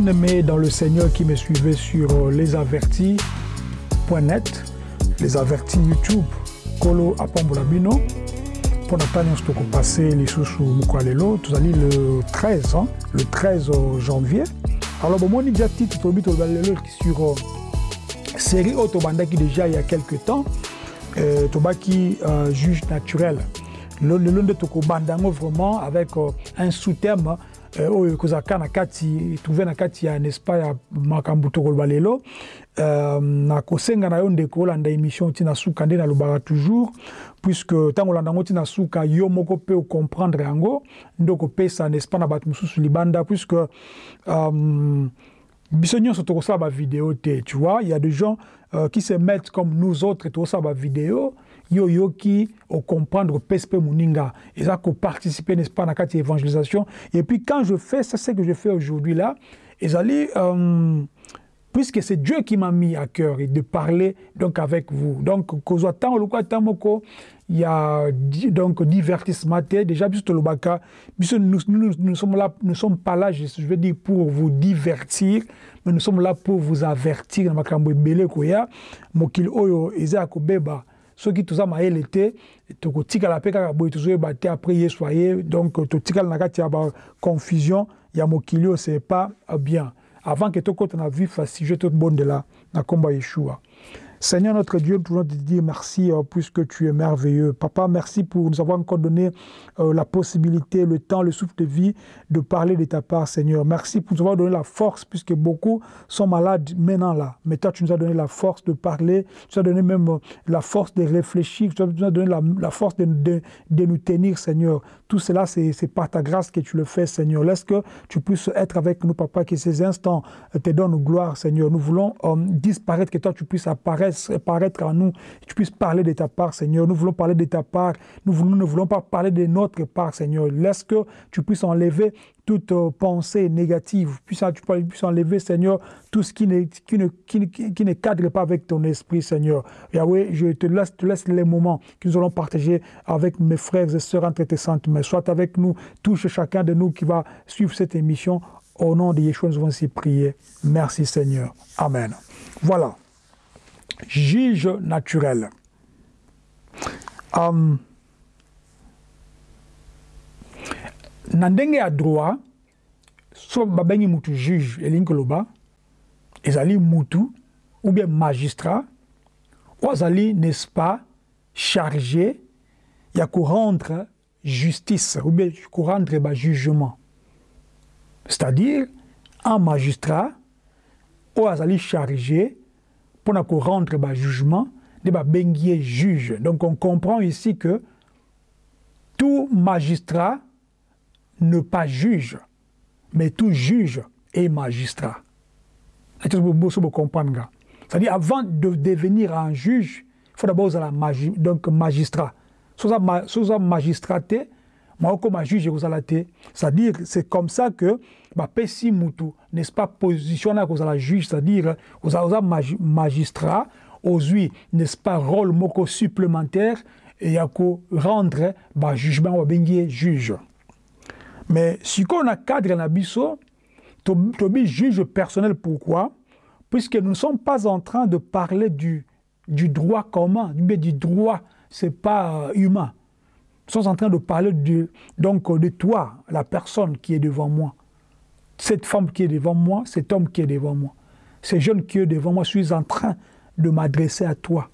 bien-aimés dans le Seigneur qui me suivait sur euh, lesavertis.net, les avertis YouTube, Kolo Apambola Bino. Pour Nathan, on se passer les sous Mukwalelo, tout allez le 13, hein, le 13 janvier. Alors, bon, moi, j'ai déjà titre sur euh, série Autobanda qui déjà il y a quelques temps, euh, Tobaki euh, juge naturel. Le long de Tokobandango vraiment avec euh, un sous-terme oyo ekozalaka na kati trouve na kati ya n'est-ce pas ya makambo tokoloba lelo nakosenga na yo ndeko olanda émission ntina suka nde nalobaka toujours puisque ntango olanda yango ntina suka yo moko mpe ocomprendre yango nde okopesa n'est-ce pas na bato mosusu libanda puisque um, biso nyonso tokosala bavideo te tu vois. Il y a des gens euh, qui se mettent comme nous autres tokosala bavideo yo yoki ocomprendre pese mpe moninga eza koparticiper n'est-ce pas kati ya évangélisation et puis quand je fais ça c'est que je fais aujourd'hui là ezali euh, puisque c'est Dieu qui m'a mis à cœur et de parler donc avec vous. Donc il y a donc divertissement déjà biso tolobaka biso nous, nous, nous sommes là nous sommes pas là je, veux dire pour vous divertir mais nous sommes là pour vous avertir makambo ebele koya mokili oyo eza ya kobeba soki toza mayele tokotikala mpe kaka boye tozoyeba te après yesu aye. Donc totikala na kati ya baconfusion ya mokili oyo c'est pas bien. Avant que tokota na vif sujet tobondela na nkombo yeshua Seigneur notre Dieu, nous voulons te dire merci euh, puisque tu es merveilleux. Papa, merci pour nous avoir encore donné euh, la possibilité, le temps, le souffle de vie de parler de ta part, Seigneur. Merci pour nous avoir donné la force puisque beaucoup sont malades maintenant là. Mais toi, tu nous as donné la force de parler, tu nous as donné même euh, la force de réfléchir, tu nous as donné la, force de, nous tenir, Seigneur. Tout cela, c'est par ta grâce que tu le fais, Seigneur. Laisse que tu puisses être avec nous, Papa, que ces instants te donnent gloire, Seigneur. Nous voulons disparaître, que toi, tu puisses apparaître paraître en nous, tu puisses parler de ta part, Seigneur. Nous voulons parler de ta part. Nous, ne voulons pas parler de notre part, Seigneur. Laisse que tu puisses enlever toute euh, pensée négative. Puisse, tu puisses enlever, Seigneur, tout ce qui ne, cadre pas avec ton esprit, Seigneur. Yahweh, je te laisse, les moments que nous allons partager avec mes frères et sœurs entre tes saintes mains. Sois avec nous, touche chacun de nous qui va suivre cette émission. Au nom de Yeshua, nous allons ainsi prier. Merci, Seigneur. Amen. Voilà juge naturel. Um, na ndenge droit so babengi mutu juge elingi koloba ezali mutu ou bien magistrat oyo azali n'est-ce pas chargé ya korendre justice ou bien korendre bajugement c'est-à-dire un magistrat oyo azali chargé pour rendre le jugement de bengier juge. Donc on comprend ici que tout magistrat ne pas juge, mais tout juge est magistrat. C'est-à-dire avant de devenir un juge, il faut d'abord être donc magistrat. Vous êtes magistraté, juge c'est-à-dire c'est comme ça que bapesi mutu n'est-ce pas position na kozala juge c'est-à-dire oza magistrat ozwi n'est-ce pas rôle moko supplémentaire ya korendre bajugement babengi ye juge. Mais sikoyo na cadre na biso tobi juge personnel pourquoi? Puisque nous ne sommes pas en train de parler du, du droit commun mais du droit c'est pas humain. nous sommes en train de parler de, donc de toi la personne qui est devant moi cette femme qui est devant moi, cet homme qui est devant moi, ce jeune qui est devant moi, je suis en train de m'adresser à toi.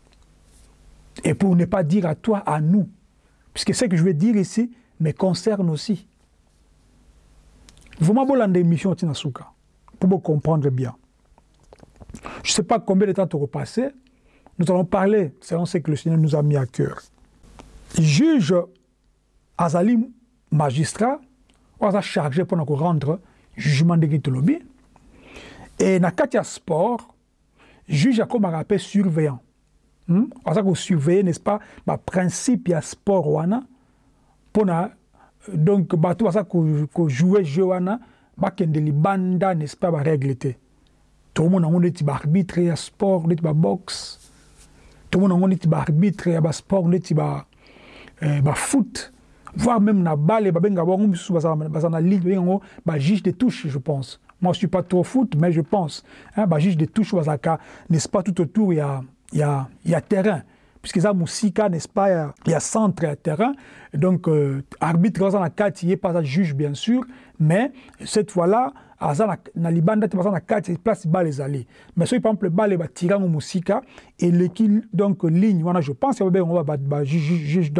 Et pour ne pas dire à toi, à nous, puisque ce que je vais dire ici me concerne aussi. Vous m'avez une émission Tinasuka, pour vous comprendre bien. Je ne sais pas combien de temps tu repasser. Nous allons parler selon ce que le Seigneur nous a mis à cœur. Juge Azali, magistrat, on a chargé pour nous rendre jugement ndenge tolobi e na kati ya sport juge akomaka mpe surveillant. Hmm? aza kosurveille n'est ce pas baprincipe ya sport wana mpona donc bato baza kojoue jeu wana bakende libanda n'est ce pas barègle te tomona yango neti baarbitre ya sport neti baboxe tomona yango neti baarbitre ya basport neti bafoot voire même na bale babenga bango misusu baza na ligue babenga yango bajuge de touche je pense Moi, je suis pas trop foot, mais je pense. Hein, bah, juge de touche, n'est-ce pas, tout autour, il y a, il y a, il y a terrain. Puisque ça, Moussika, n'est-ce pas, il y a centre et terrain. Donc, euh, arbitre, il n'y a pas un juge, bien sûr, mais cette fois-là, aza na, libanda te baza na kati place bale ezali. Mais soki par exemple bale batirango mosika eleki donc ligne wana je pense babengo juge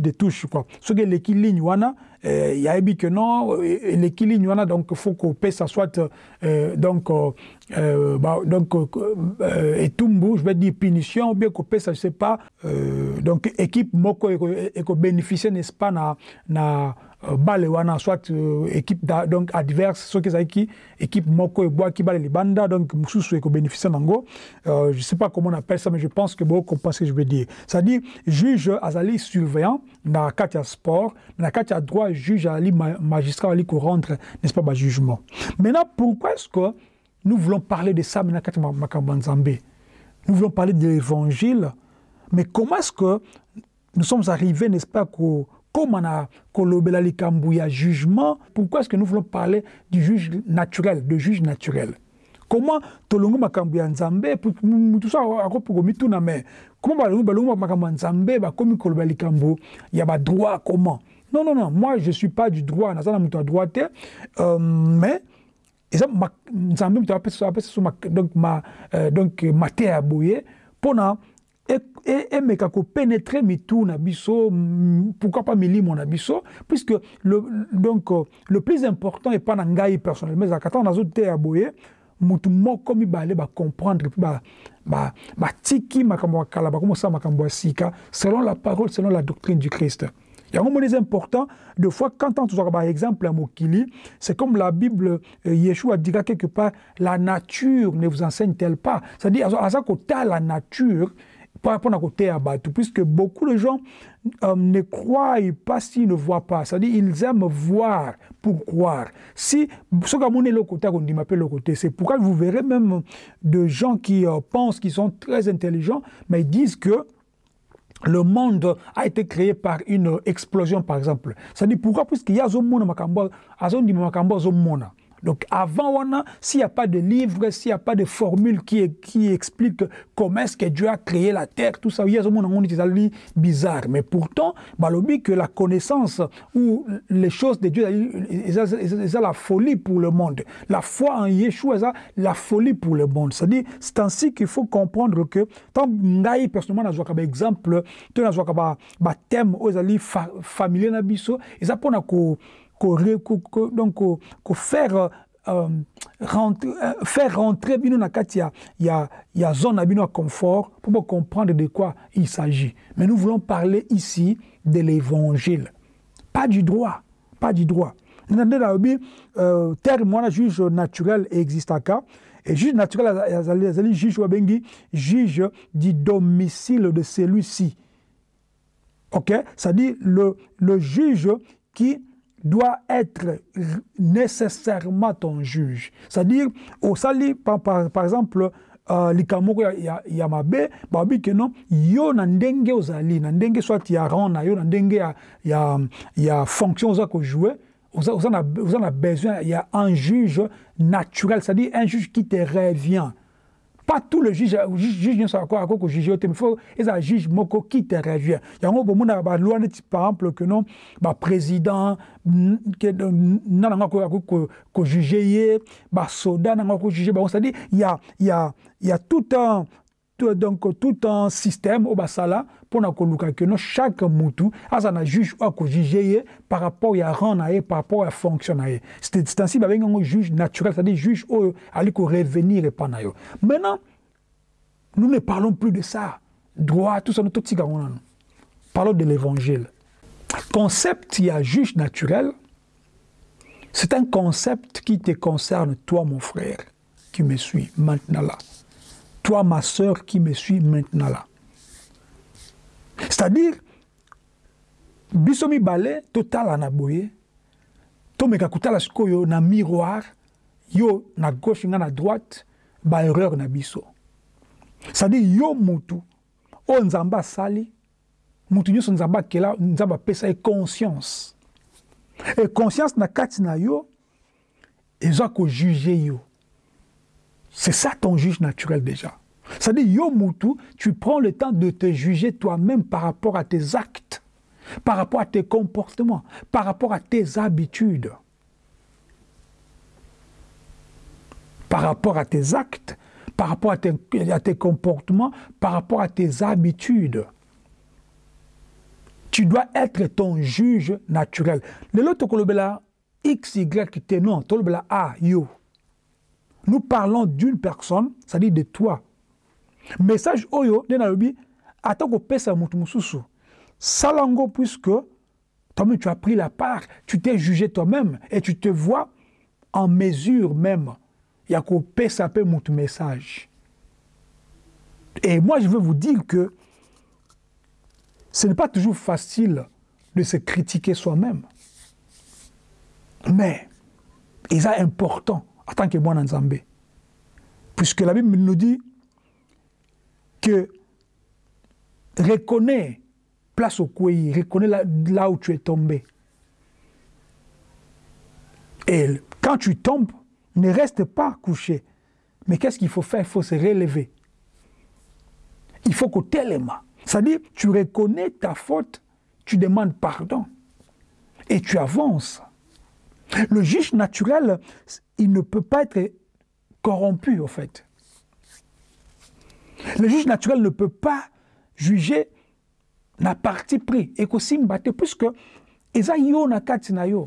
de touche quoi. Soki eleki ligne wana eh, yayebi ke non eleki ligne wana donc faut kopesa soit euh, donc euh, bah, donc euh, etumbu je vais dire punition ou bien kopesa je sais pas euh, donc équipe moko ekobénéficie n'est-ce pas na, na bale wana soit euh, équipe da, donc adverse soki ezalaki équipe moko ebwaki bale libanda donc mosusu ekobénéficie nango. Euh, je sais pas comment on appelle ça mais je pense que bocomprend ce que je veux dire. C'est à dire juge azali surveillant na kati ya sport na kati ya droit juge azali magistrat azali korendre n'est-ce pas bajugement maintenant pourquoi est-ce que nous voulons parler de ça maintenant kati makambo ya nous voulons parler de l'évangile. Mais comment est-ce que nous sommes arrivés n'est-ce pas ko comment likambo ya jugement pourquoi est-ce que nous voulons parler du juge naturel de juge naturel comment tolongi makambo ya nzambe mutu so akoki komituna me comment balongi balongi makambo ya nzambe bakomi kolobela likambo ya badroit comment non non non moi je suis pas du droit naza na moto ya droit te euh, mais eza nzambe moto apesa so donc ma euh, donc mateya ya boye mpona emeka kopénétrer mitu na biso pourquoi pas milimo na biso puisque le, donc le plus important epa na ngai personnellement ezalaka ntango nazoteya boye mutu moko mibale bacomprendre mpe batiki ba, makambo ya kala bakomosala makambo sika selon la parole selon la doctrine du christ. Yango moni eza important de fois quand on tozwaka baexemple ya mokili c'est comme la bible euh, yeshua dira quelque part la nature ne vous enseigne-t-elle pas? C'est-à-dire aza la nature par rapport à côté à puisque beaucoup de gens euh, ne croient pas s'ils ne voient pas. C'est-à-dire ils aiment voir pour croire. Si ce que le côté, on dit m'appelle le côté, c'est pourquoi vous verrez même de gens qui euh, pensent qu'ils sont très intelligents, mais ils disent que le monde a été créé par une explosion, par exemple. C'est-à-dire pourquoi? Puisqu'il y a un monde, donc avant, s'il n'y a pas de livre, s'il n'y a pas de formule qui, explique comment est-ce que Dieu a créé la terre, tout ça, il y a un bizarre. Mais pourtant, balobi que la connaissance ou les choses de Dieu, c'est la folie pour le monde. La foi en Yeshua, c'est la folie pour le monde. C'est ainsi qu'il faut comprendre que, tant que personnellement, je vois exemple, as un thème aux familiers, et ça pour donc ko faire euh, rentrer, euh, faire rentrer bino na kati ya, ya, ya zone na bino confort pour comprendre de quoi il s'agit. Mais nous voulons parler ici de l'évangile, pas du droit, pas du droit. nande nayobi euh, terme wana juge naturel existaka et juge naturel azali juge wabengi juge du domicile de celui-ci ok? C'est-à-dire le, le juge qui doit être nécessairement ton juge. C'est-à-dire, au sali, par, par, par exemple, uh, likambo ya, ya, mabe babi ke non yo na ndenge ozali na soit ya rang na yo na ya, ya, ya fonction oza kojoue oza, oza, na, oza na besoin un juge naturel c'est-à-dire un juge qui te revient pas tout le juge juge nyonso akoki juge te il faut eza juge moko qui te revient yango bomona baloi neti par exemple que non baprésident na nango akoki kojuge ye basoda nango akoki kojuge bango c'est-à-dire il y a, il y a, il y a tout un donc tout un système au basala pour na koluka que chaque mutu asa na juge a ko juger par rapport ya rang na par rapport à fonction na c'est ainsi ba benga juge naturel c'est-à-dire juge o ali ko revenir et pas na yo maintenant nous ne parlons plus de ça. Droit tout ça tout tika parlons de l'évangile. Concept il y a juge naturel. C'est un concept qui te concerne toi mon frère qui me suis maintenant là toi ma sœur qui me suis maintenant là. C'est-à-dire, biso mibale totala na boye tomeka kotala sikoyo na miroir yo na gauche nga na droite baerreur na biso. C'est-à-dire yo mutu oyo nzambe asali mutu nyonso nzambe akela nzambe apesa ye conscience. E conscience na kati na yo eza juger yo c'est ça ton juge naturel déjà. C'est-à-dire yo mutu tu prends le temps de te juger toi-même par rapport à tes actes par rapport à tes comportements par rapport à tes habitudes. Par rapport à tes actes par rapport à tes, comportements par rapport à tes habitudes. Tu dois être ton juge naturel. Lelo tokolobela x y t non a yo nous parlons d'une personne c'est-à-dire de toi. Message oyo nde nalobi ata kopesa moto mosusu sala yango puisque toi-même tu as pris la part tu t'es jugé toi-même et tu te vois en mesure même. Ya kopesa mpe moto message. Et moi je veux vous dire que ce n'est pas toujours facile de se critiquer soi-même. Mais, il est important en tant que moi Nzambé. Puisque la Bible nous dit que reconnais place au couille, reconnais là, là, où tu es tombé. Et quand tu tombes, ne reste pas couché. Mais qu'est-ce qu'il faut faire? Il faut se relever. Il faut que tellement c'est-à-dire, tu reconnais ta faute, tu demandes pardon et tu avances. Le juge naturel, il ne peut pas être corrompu, en fait. Le juge naturel ne peut pas juger na parti pris et que puisque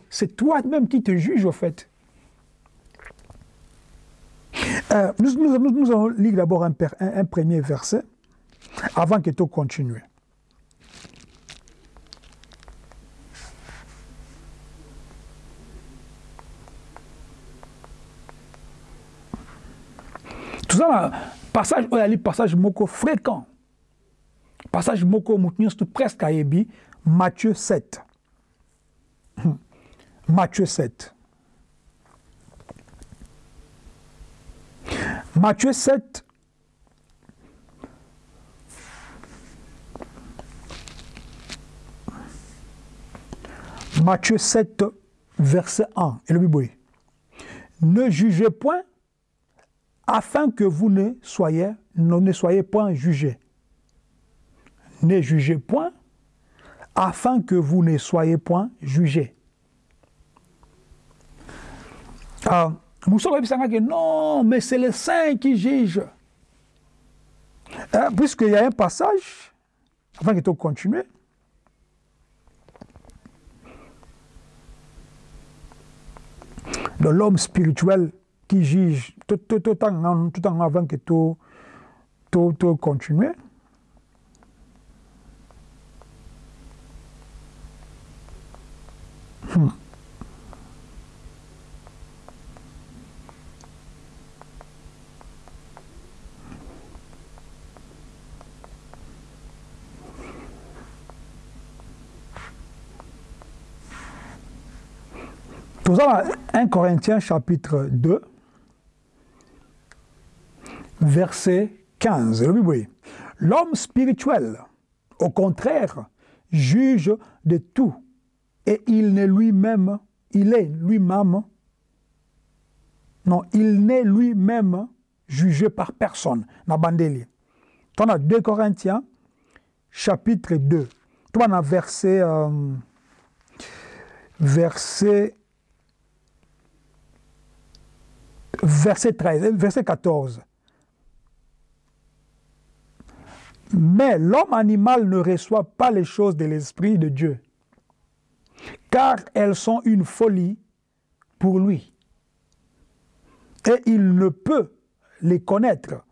c'est toi-même qui te juge, en fait. Euh, nous, allons lire d'abord un, un, un premier verset avant que tu continues. Passage passage moko fréquent. Passage moko moto nyonso presque ayebi matthieu 7 matthieu 7 matthieu 7 Matthieu 7, verset 1. Et le Bible Ne jugez point afin que vous ne soyez, ne soyez point jugés. Ne jugez point afin que vous ne soyez point jugés. Ah, que non, mais c'est le saint qui juge. Ah, Puisqu'il y a un passage, avant que tu continues, de l'homme spirituel qui juge tout, tout, tout, en, tout en avant que tout, tout, tout continuer. Hmm. Nous avons 1 Corinthiens chapitre 2, verset 15. L'homme spirituel, au contraire, juge de tout et il n'est lui-même, il est lui-même, non, il n'est lui-même jugé par personne. Nabandeli. Tu as 2 Corinthiens chapitre 2. Tu as verset, verset verset 13, verset 14. Mais l'homme animal ne reçoit pas les choses de l'Esprit de Dieu, car elles sont une folie pour lui. Et il ne peut les connaître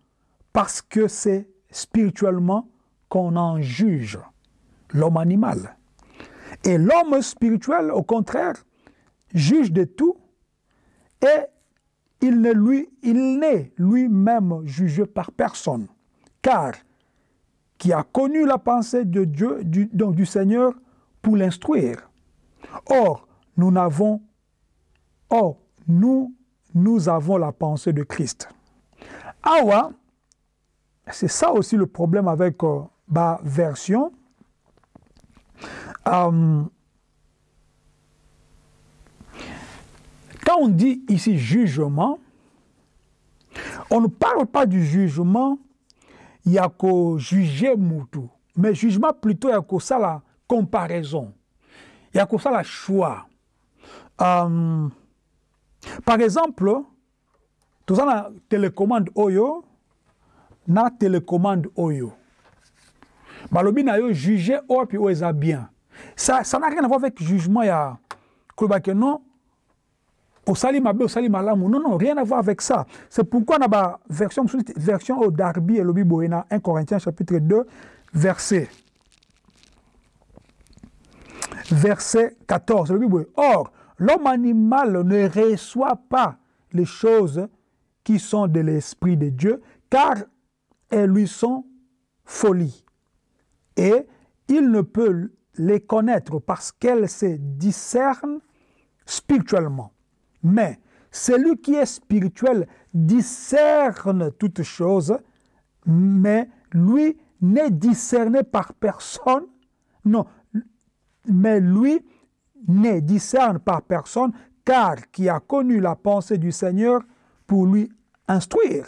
parce que c'est spirituellement qu'on en juge l'homme animal. Et l'homme spirituel, au contraire, juge de tout et il n'est lui-même jugé par personne, car qui a connu la pensée de Dieu, donc du Seigneur, pour l'instruire. Or, nous n'avons, or, nous, nous avons la pensée de Christ. Awa, c'est ça aussi le problème avec euh, ma version. Euh, quand on dit ici jugement, on ne parle pas du jugement, ya kojuge mutu. Mais jugement plutôt ya kosala comparaison. Ya kosala choix. Um, par exemple toza na télécommande oyo na télécommande oyo. Balobi na yo juge oyo mpe oyo eza bien. Ça, ça n'a rien à voir avec jugement ya kolobake non? Osali mabe osali malamu. Non non rien à voir avec ça. C'est pourquoi na ba version version au darby et lobi boena 1 Corinthiens chapitre 2 verset verset 14 lobi boye or l'homme animal ne reçoit pas les choses qui sont de l'esprit de Dieu car elles lui sont folie et il ne peut les connaître parce qu'elles se discernent spirituellement. Mais celui qui est spirituel discerne toutes choses, mais lui n'est discerné par personne. Non, mais lui n'est discerné par personne, car qui a connu la pensée du Seigneur pour lui instruire.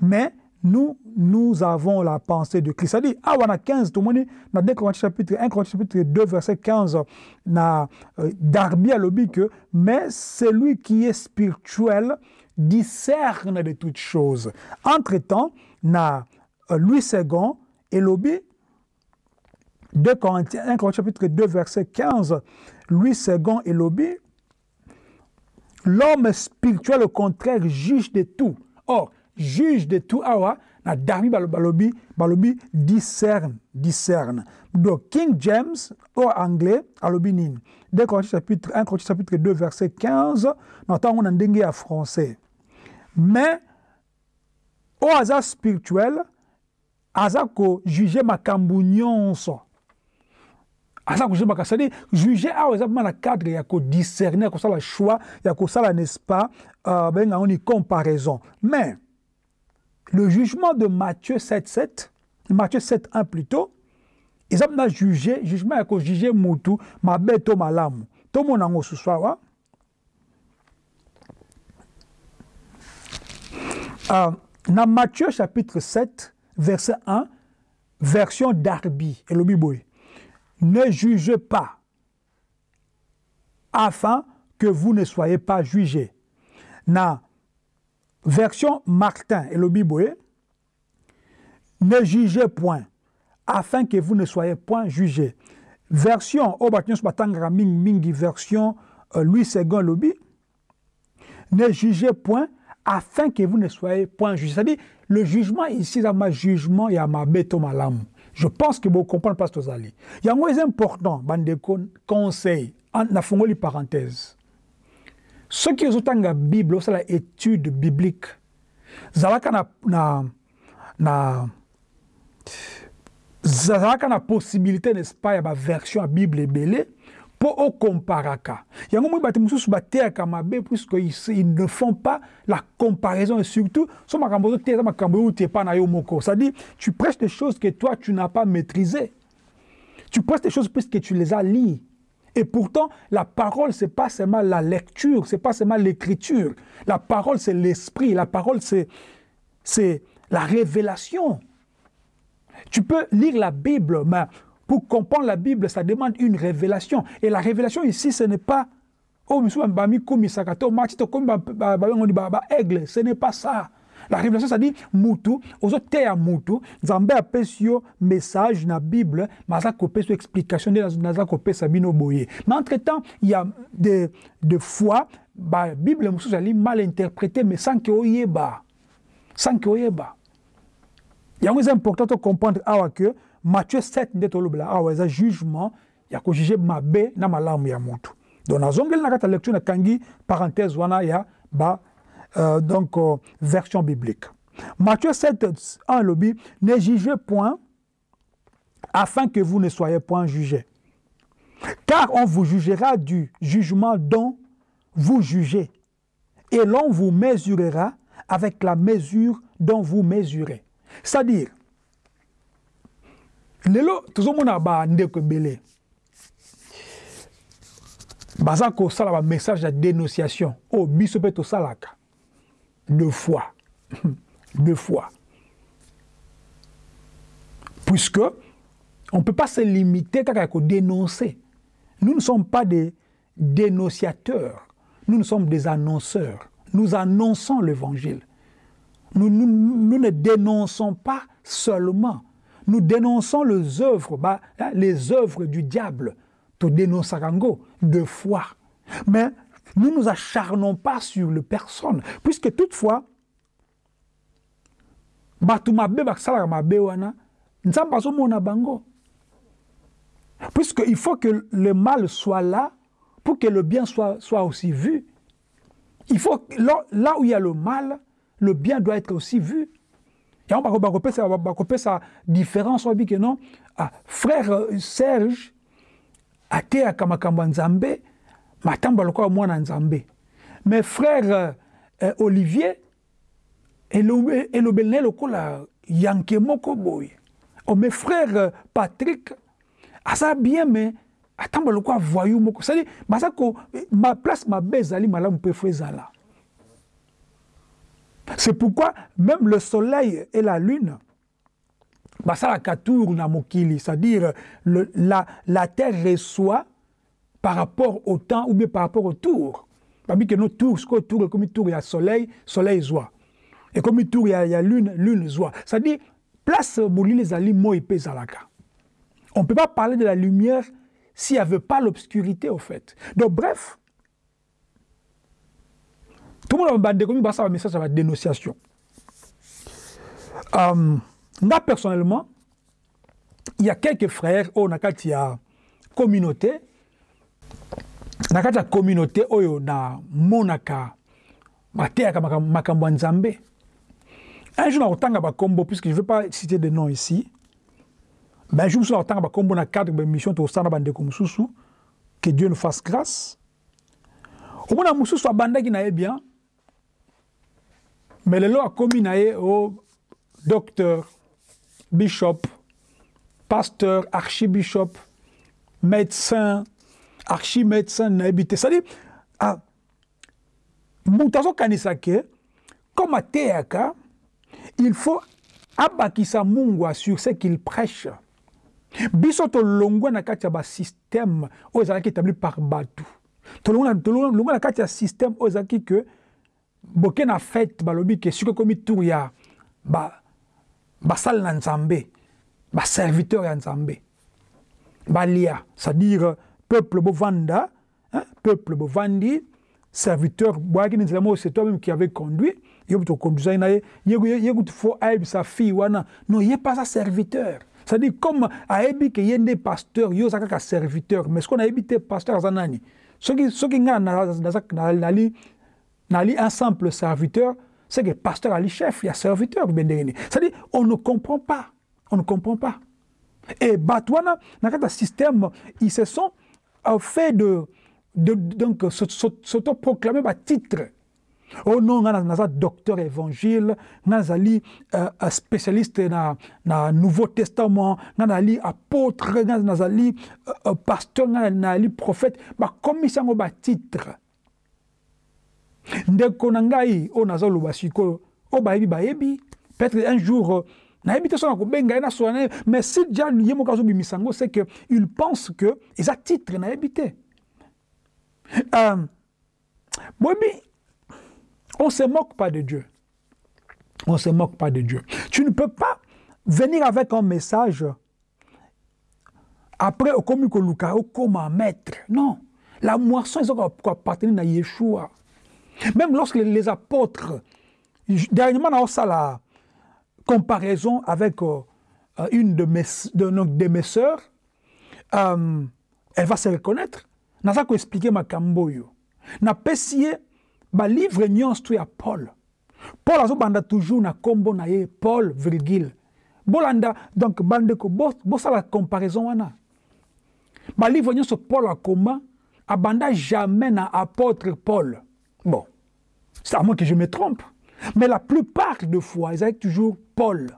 Mais nous, nous avons la pensée de Christ. C'est-à-dire, ah, on a 15, tout le monde, dans 2 Corinthiens chapitre 1 Corinthiens chapitre 2, verset 15, na euh, Darby a que, mais celui qui est spirituel discerne de toutes choses. Entre-temps, na euh, Louis II et lobby 2 Corinthiens, 1 Corinthiens chapitre 2, verset 15, Louis II et lobby, l'homme spirituel, au contraire, juge de tout. Or, juge de tout awa na darmi balobi balobi discerne discerne. Donc King James au anglais alobi nini? 2 Corinthiens chapitre 1 Corinthiens chapitre 2 verset 15 na ntango na ndenge ya français. Mais oyo aza spirituel aza kojuge makambo nyonso. Aza kojuge makambo c'est-à-dire juge awa eza mpona na cadre ya kodiscerne ya kosala choix ya kosala n'est-ce pas? Uh, babengango ni comparaison. Mais le jugement de Matthieu 7, 7, Matthieu 7, 1 plutôt, ils ont jugé, jugement a jugé Moutou, ma bête malamu. Tout le monde ce soir. Euh, dans Matthieu chapitre 7, verset 1, version Darby, et ne jugez pas, afin que vous ne soyez pas jugés. Version Martin et le Biboé, ne jugez point, afin que vous ne soyez point jugés. Version Ming Mingi, version euh, Louis II Lobby, ne jugez point, afin que vous ne soyez point jugés. C'est-à-dire, le jugement ici, c'est ma jugement, il y a ma bête malam. Je pense que vous comprenez pas ce que vous allez. Il y a un important, bande conseil, en la parenthèse soki ozotanga bible osala étude biblique zalaka na, na, na zalaka na possibilité n'est-ce pas ya baversion ya bible ebele mpo okomparaka. Yango moi bato mosusu bateyaka mabe puisque ils ne font pas la comparaison et surtout so makambo ozoteya eza makambo oyo uti epa na yo moko. C'est-à-dire tu prêches des choses que toi tu n'as pas maîtrisé tu prêches des choses puisque tu les as liées et pourtant, la parole, c'est pas seulement la lecture, c'est pas seulement l'écriture. La parole, c'est l'esprit. La parole, c'est, la révélation. Tu peux lire la Bible, mais pour comprendre la Bible, ça demande une révélation. Et la révélation ici, ce n'est pas oh, ce n'est pas ça. La révélation, ça dit mutu, ozo teya mutu, nzambe apesi yo message na Bible, maza kopesa explication de naza kopesa bino boye. Mais entre-temps, il y a des de fois ba Bible mususu ali mal interprété mais sans que oyeba. Sans que oyeba. yango eza important to comprendre awa ke matthieu 7 nde tolobela awa eza jugement ya kojuge mabe na malamu ya motu donc nazongeli na kati ya lecture nakangi parenthèse wana ya ba euh, donc euh, version biblique. Matthieu 7, 1 lobby, ne jugez point afin que vous ne soyez point jugés. Car on vous jugera du jugement dont vous jugez, et l'on vous mesurera avec la mesure dont vous mesurez. C'est-à-dire, lelo tozomona bandeko ebele baza kosala bamessage ya dénonciation oyo biso mpe tosalaka deux fois deux fois puisque on ne peut pas se limiter à dénoncer. Nous ne sommes pas des dénonciateurs, nous, nous sommes des annonceurs. Nous annonçons l'évangile. Nous, ne dénonçons pas seulement, nous dénonçons les œuvres, bah, les œuvres du diable, to dénonçarango, de foi. Mais nous ne nous acharnons pas sur les personnes, puisque toutefois, puisqu'il faut que le mal soit là pour que le bien soit, soit aussi vu. Il faut, là, là où il y a le mal, le bien doit être aussi vu. Et on va sa différence, on dit que non, ah, frère euh, Serge, ateyaka makambo ya nzambe matamba lokola mwana nzambe. Mais frère euh, olivier elobeli na ye lokola yanke moko boye oh, mais frère patrick aza bien mais atambola lokola voyou moko. Cestadire baza ko ma place mabe ezali malamu mpe fo c'est pourquoi même le soleil et la lune basalaka tour na mokili. C'est-à-dire la, la terre reçoit par rapport au temps ou bien par rapport au tour babi que no tour sikoyo tour ekomi tour ya soleil soleil zwa ekomi tour ya, ya lune lune zwa c'est-à-dire place molili ezali moi mpe ezalaka on ne peut pas parler de la lumière s'il n'y avait pas l'obscurité au fait. Donc bref tout le monde bandeko mi basala message ya badénonciation um, nga personnellement il y a quelques frères oyo na kati ya communauté na kati ya communauté oyo namonaka bateyaka makambo ya nzambe. Un jour nakotanga bakombo puisque je veux pas citer de nom ici un jour mosusu nakotanga bakombo na cadre bamission tokosala na bandeko mosusu que dieu nous fasse grâce. Omona mosusu abandaki na ye bien mais lelo akomi na ye o docteur bishop pasteur archibishop médecin archimédecin nayebi te. C'est-à-dire ah, moto azokanisa ke comme ateyaka il faut abakisa mungwa sur ce qu'il prêche. Biso tolongwa na kati ya basystème oyo ezalaki établi par bato. Tolongwa na kati ya système oyo ezalaki ke boke na fete balobi ke soki ekomi tour ya basali na nzambe baserviteur ya nzambe. Balia c'est-à-dire peuple bovanda hein, peuple bovandi serviteur c'est toi même qui avait conduit kutu fo ayebisa fille wana. Non ye pas aza serviteur. C'est-à-dire comme ayebi ke ye nde pasteur yo oza kaka serviteur. Mais soki nayebi te pasteur aza nani? Soki soki ngai nali nali un simple serviteur c'est que pasteur ali chef ya serviteur mpe ndenge nini c'est-à-dire on ne comprend pas. On ne comprend pas. Et bato wana na kati ya système ils se sont fait de, de donc s'autoproclamer batitre oh non nga naza docteur évangile nga nazali uh, spécialiste na, na nouveau testament nga nazali apôtre nga nazali uh, uh, pasteur nga nazali prophète bakomisi yango batitre ndeko na ngai oyo nazoloba sikoyo oyo bayebi bayebi peut-être un jour nayebi te so na kobenga na ye mais si dia ye moko azobimisa yango c'est que il pense que eza titre nayebi te. Euh, boyebi on se moque pas de Dieu. On se moque pas de Dieu. Tu ne peux pas venir avec un message après okomi koluka okoma maître. Non. La moisson ezoka koappartenir na yeshua. Même lorsque les apôtres dernièrement naosala comparaison avec euh, une de mes, de, de mes sœurs, euh, elle va se reconnaître. naza koexplike makambo oyo napesi ye balivre nyonso to ya paul. Paul azobanda toujours na nkombo na ye paul virgile bolanda donc bandeko bosala bo comparaison wana. Balivre nyonso paul akoma abanda jamais na apôtre paul. Bon. C'est à moi que je me trompe mais la plupart de fois, ils avaient toujours Paul,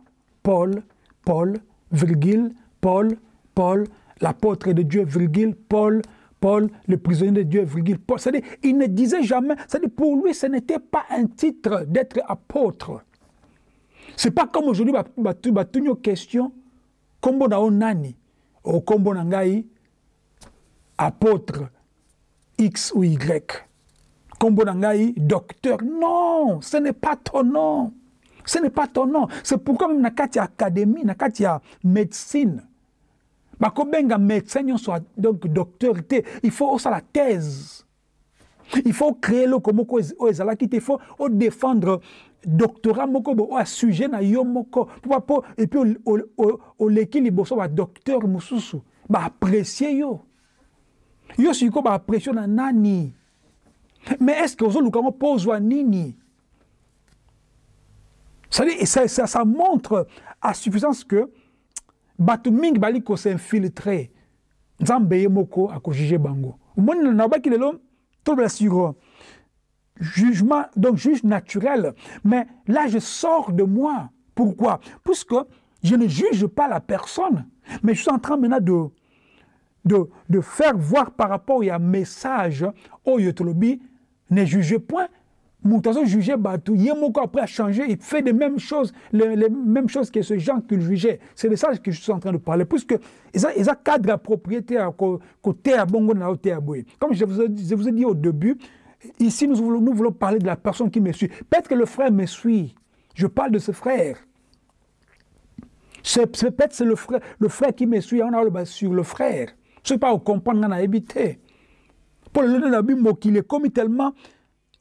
Paul, Paul, virgule, Paul, Paul, l'apôtre de Dieu, virgule, Paul, Paul, le prisonnier de Dieu, virgule, Paul. C'est-à-dire, il ne disait jamais, c'est-à-dire, pour lui, ce n'était pas un titre d'être apôtre. C'est pas comme aujourd'hui, tu as une question, kombo na nani, ou ngai, apôtre X ou Y. Kombo na ngai, docteur. Non, ce n'est pas ton nom. Ce n'est pas ton nom. C'est pourquoi même na kati académie, na kati médecine, bakobenga médecin soit donc docteur il faut aussi la thèse il faut créer le comme oyo ezalaki te il faut défendre doctorat moko bo sujet na yo moko po et puis oleki liboso badocteur mosusu baapprécie yo yo sikoyo baapprécie na nani que ozoluka ngo mpo ozwa nini? Ça, ça, ça montre à suffisance que bato mingi bali kosinfiltre nzambe ye moko akojuge bango. Omoni nabaki lelo sur jugement donc juge naturel. Mais là je sors de moi. Pourquoi? Puisque je ne juge pas la personne. Mais je suis en train maintenant de de, de faire voir par rapport à un message oyo tolobi ne juge point. Moto azojuge bato ye moko après a changé il fait les mêmes choses les, mêmes choses que ce gens qu'il jugeait. C'est de ça que je suis en train de parler. Puisque eza, eza cadre ya propriété côté ya bongo na boye comme je vous, ai, dit au début ici nous voulons, parler de la personne qui me suit. Peut-être que le frère me suit. Je parle de ce frère. Peut-être c'est le frère le frère qui me suit. On a sur le frère. Je sais pas comprendre na habité pour le lelo na bimokili ekomi tellement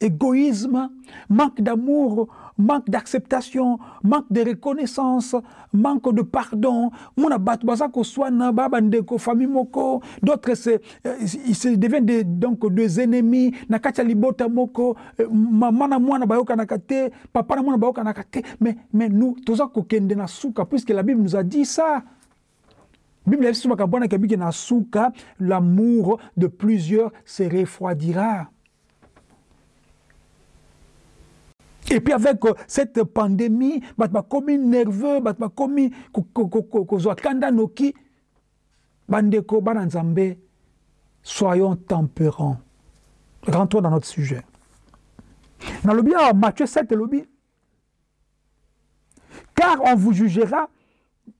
égoïsme, manque d'amour, manque d'acceptation, manque de reconnaissance, manque de pardon. Mona batu bazako swana baba ndeko famille moko, d'autres se ils se deviennent des, donc des ennemis, na kacha libota moko, maman na mwana bayoka nakate, papa na mwana bayoka nakate, mais mais nous toza ko kende na suka puisque la Bible nous a dit ça. Bible dit que l'amour de plusieurs se refroidira. Et puis avec euh, cette pandémie, bat bakomi nerveux, bat bakomi kozwa kanda noki, bandeko soyons tempérants. Rentrons dans notre sujet. Dans le bien Matthieu 7 lobby. Car on vous jugera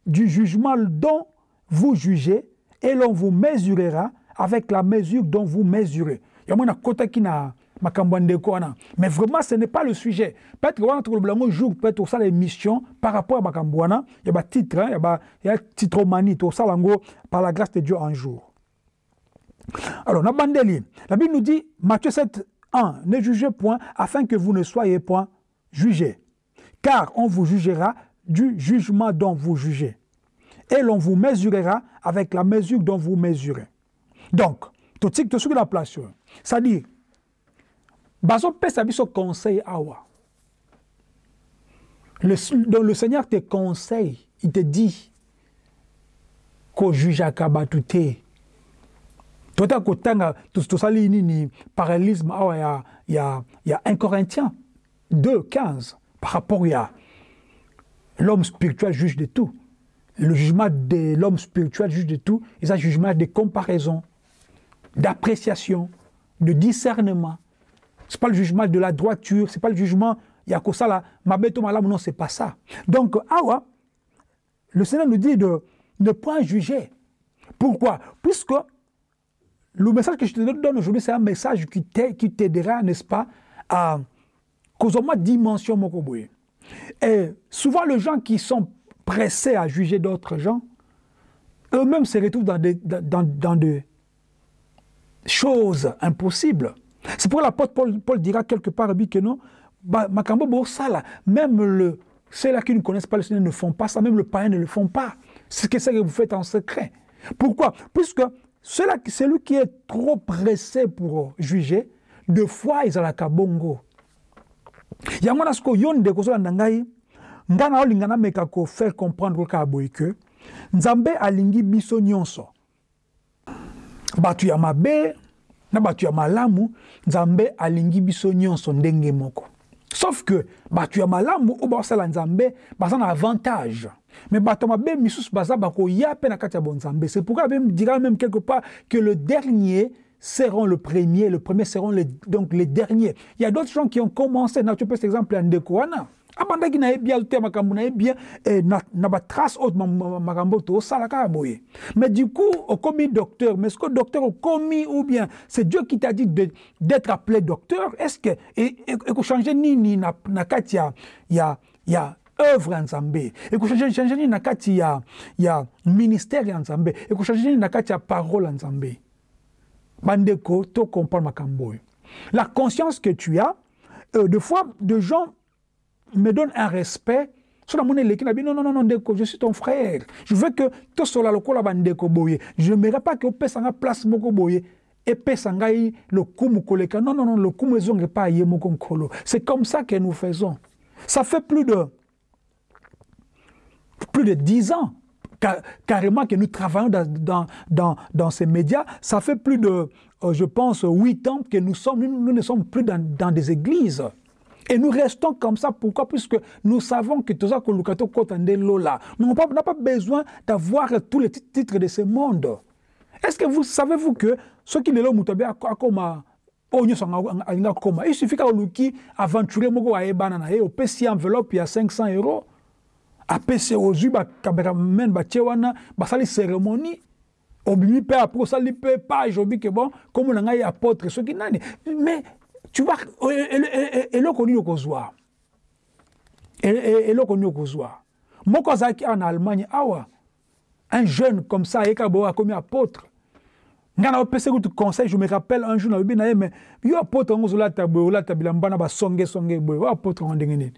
du jugement dont vous jugez et l'on vous mesurera avec la mesure dont vous mesurez. Il y a un mais vraiment ce n'est pas le sujet. Peut-être tokoloba yango jour peut-être tosala émission par rapport à makambo wana ya batitre ya ba ya titromanie tosala yango par la grâce de Dieu un jour. Alors bandeli la Bible nous dit Matthieu 7 1 ne jugez point afin que vous ne soyez point jugés car on vous jugera du jugement dont vous jugez et l'on vous mesurera avec la mesure dont vous mesurez. Donc totik tosuki la place c'est-à-dire bazopesa biso conseil awa le, donc le seigneur te conseille il te dit kojugeaka bato te tota kotanga tosali nini parallélisme awa ya, ya, ya 1 corinthien 2 15 par rapport ya l'homme spirituel juge de tout le jugement de l'homme spirituel juge de tout et ça jugement de comparaison d'appréciation de discernement c'est pas le jugement de la droiture, c'est pas le jugement Yakosala, Mabeto Malam, non, c'est pas ça. Donc, Awa, le Seigneur nous dit de ne point juger. Pourquoi? Puisque le message que je te donne aujourd'hui, c'est un message qui t'aidera, n'est-ce pas, à causer dimension Mokoboye. Et souvent, les gens qui sont pressés à juger d'autres gens, eux-mêmes se retrouvent dans des, choses impossibles. C'est pour l'apôtre Paul, Paul dira quelque part que non, Borsala, même le, ceux-là qui ne connaissent pas le Seigneur ne font pas ça, même le païen ne le font pas. C'est ce que vous faites en secret. Pourquoi? Puisque celui qui est trop pressé pour juger, deux fois ils ont la kabongo. Ozolanda ngai ngai na olinga nameka kofaire comprendre kaka boye ke nzambe alingi biso nyonso. Bato ya mabe na bato ya malamu nzambe alingi biso nyonso ndenge moko. Sauf que bato ya malamu oyo baosala nzambe baza na avantage. Mais bato ya mabe misusu baza bakoya mpe na kati ya bonzambe c'est pourquoi même dira même quelque part que le dernier seront le premier, le premier seront les, donc les derniers. Il y a d'autres gens qui ont commencé, na tu peux cet exemple en Ndekouana. Abandaki na ye bien te makambo na ye bien eh, na, na batrace oyo makambo tosala kaka boye. Mais du coup okomi docteur mais ce que docteur okomi ou bien c'est dieu qui t'a dit d'être appelé docteur? Est ce que ekochange nini na, na kati ya, ya, ya œuvre ya nzambe ekochange nini na kati ya, ya ministère ya nzambe ekochange nini na kati ya parole ya nzambe bandeko tocomprendre makambo oyo. La conscience que tu as euh, de fois de gens me donne un respect. Sur la monnaie non non non non ndeko je suis ton frère. Je veux que to sola lokola bandeko boye. Je n'aimerais pas que opesa nga place moko boye. Epesa ngai lokumu koleka non non non lokumu ezonge pas ye moko nkolo c'est comme ça que nous faisons. Ça fait plus de plus de dix ans carrément que nous travaillons dans, dans, dans, dans, ces médias. Ça fait plus de, euh, je pense, huit ans que nous, sommes, nous, nous ne sommes plus dans, dans des églises. Et nous restons comme ça. Pourquoi? Puisque nous savons que tout ça, que Lukato Lola, nous n'avons pas besoin d'avoir tous les titres de ce monde. Est-ce que vous savez-vous que ceux qui sont là, comme il suffit qu'un luki aventurer moko ayebana na ye opesi enveloppe ya 500 euros. Apesi ozwi bacameramen batie wana basali cérémonie. Obimi mpe apres osali mpe page obi ke bon komo na ngai apôtre soki nani mais vois eloko nini okozwa? Eloko nini okozwa? Moko azalaki awa na allemagne awa un jeune comme ça ayeka boye akomi apôtre ngai na conseil je me rappelle un jour nalobi na ye mais yo apôtre yango ozolata boye olata bilamba na basongesonge boye. O apôtre nini?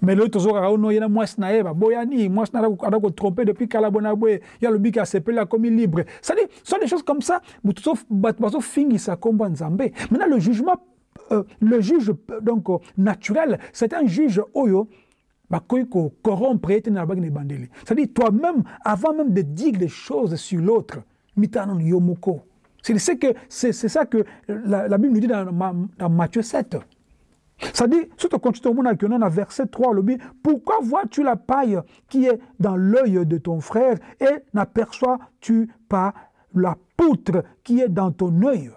Mais lelo tozokaka ono ye na mwasi na ye baboyani mwasi na ada kotrompe depuis kala bona boye. Ye alobi ke asepeli akomi libre. C'est-à-dire sont des choses comme ça bato bazofingisa euh, le juge donc naturel c'est un juge oyo ete na c'est-à-dire toi-même avant même de dire des choses sur l'autre c'est ça que la, Bible nous dit dans, Matthieu 7 c'est-à-dire, quand tu te montres que dans verset 3, le pourquoi vois-tu la paille qui est dans l'œil de ton frère et n'aperçois-tu pas la poutre qui est dans ton œil?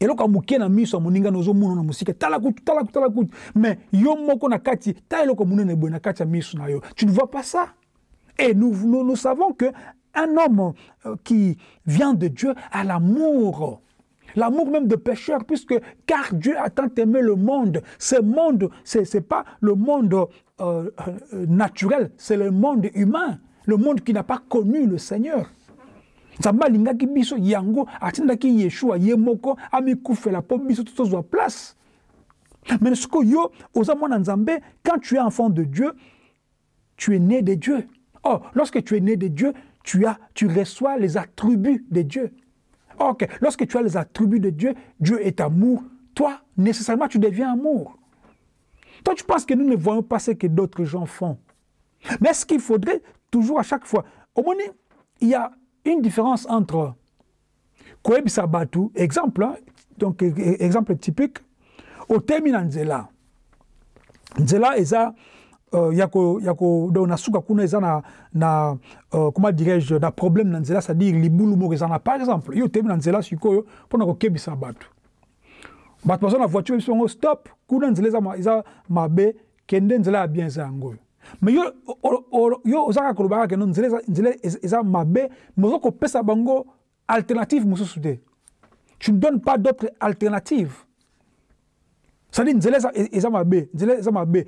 Eloko ya na miso ya moninga nozomona na mosika. Tala kutu tala kutu tala kutu. Mais yo moko na kati ta eloko monene boye na kati ya miso na yo. Tu ne vois pas ça? Et nous, nous, nous savons que un homme euh, qui vient de Dieu a l'amour. L'amour même de pécheur, puisque car Dieu a tant aimé le monde. Ce monde, ce n'est pas le monde euh, euh, naturel, c'est le monde humain, le monde qui n'a pas connu le Seigneur. Biso yango atindaki yeshua ye amikufela biso tozwa place. Mais sikoyo yo oza mwana nzambe quand tu es enfant de dieu tu es né de dieu. Oh lorsque tu es né de dieu tu as tu reçois les attributs de dieu. Ok lorsque tu as les attributs de dieu dieu est amour. Toi nécessairement tu deviens amour. Toi tu penses que nous ne voyons pas ce que d'autres gens font. Mais est-ce qu'il faudrait toujours à chaque fois au moins il y a une différence entre koyebisa bato exemple donc e, e, exemple typique otemi na nzela. Nzela eza uh, ya ko ya ko donc na suka kuna eza na na uh, comment dirais-je na problème na nzela c'est-à-dire libulu moko eza na par exemple yo otemi na nzela sikoyo mpona kokebisa bato bato baza na voiture biso yango stop kuna nzela eza, mabe kende nzela ya bien eza yango. oyo me yo, yo oza kaka kolobaka keno nzela eza mabe me oza bango alternative mosusu te. Tu ne donnes pas d'autre alternative cestadire nzela eza mabe nzela eza mabe.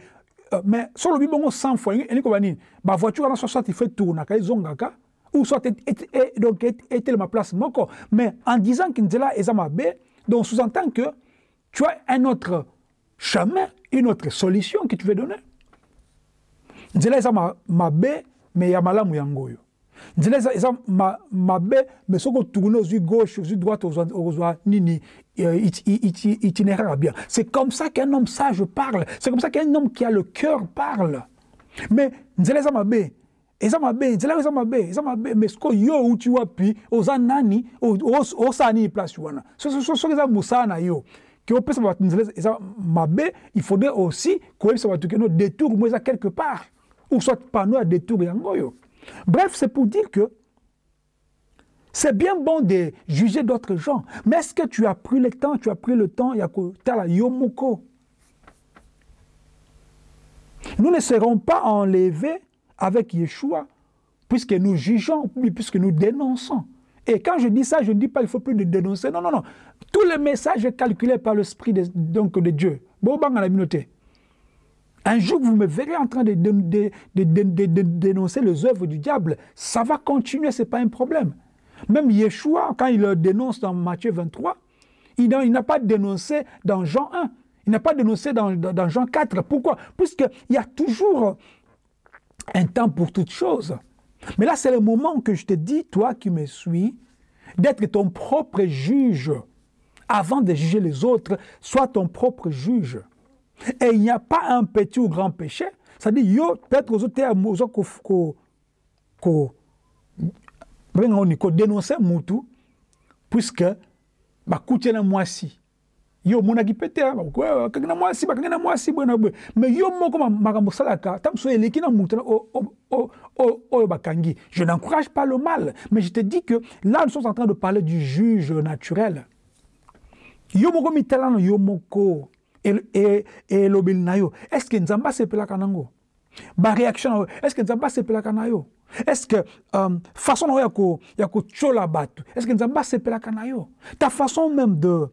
Uh, mais so olobi bongo 100 fois elingi koba nini? Bavoiture wana soit ifo etournaka ezongaka ou soit donc etelema place moko. Mais en disant que nzela eza mabe donc sous-entend que tu as un autre chemin une autre solution que tu veux donner nzela eza mabe me malamu oyo. Nzela eza ma, mabe me gauche ozwi droite nini euh, itinéraire bien. C'est comme ça qu'un homme sage parle. C'est comme ça qu'un homme qui a le cœur parle. Mais nzela eza mabe. Eza mabe. Nzela eza mabe. Eza mabe. Mais soki yo nani nini place yo. Mabe il faudrait aussi koyebisa bato keno détour quelque part ou soit panneau à détour yango yo bref c'est pour dire que C'est bien bon de juger d'autres gens, mais est-ce que tu as pris le temps, tu as pris le temps, la yomoko Nous ne serons pas enlevés avec Yeshua, puisque nous jugeons, puisque nous dénonçons. Et quand je dis ça, je ne dis pas qu'il ne faut plus dénoncer. Non, non, non. Tous les messages calculés par l'Esprit de, donc de Dieu. Un jour, vous me verrez en train de, dénoncer les œuvres du diable. Ça va continuer, ce n'est pas un problème. Même Yeshua, quand il le dénonce dans Matthieu 23, il n'a pas dénoncé dans Jean 1. Il n'a pas dénoncé dans, Jean 4. Pourquoi? Puisqu'il y a toujours un temps pour toutes choses. Mais là, c'est le moment que je te dis, toi qui me suis, d'être ton propre juge. Avant de juger les autres, sois ton propre juge. Et il n'y a pas un petit ou grand péché. C'est-à-dire, yo, peut-être aux autres, ko dénoncer mutu puisque bakutye na mwasi. Yo boye mais yo je n'encourage pas le mal mais je te dis que là nous sommes en train de parler du juge naturel. Yo moko mitala na elobeli na yo. Est ce que nzambe asepelaka nango baréaction na yo. Est ce que nzambe asepelaka na yo? Est-ce que euh, façon na yo ya kochola bato? Est ce que nzambe asepelaka na yo? Ta façon même de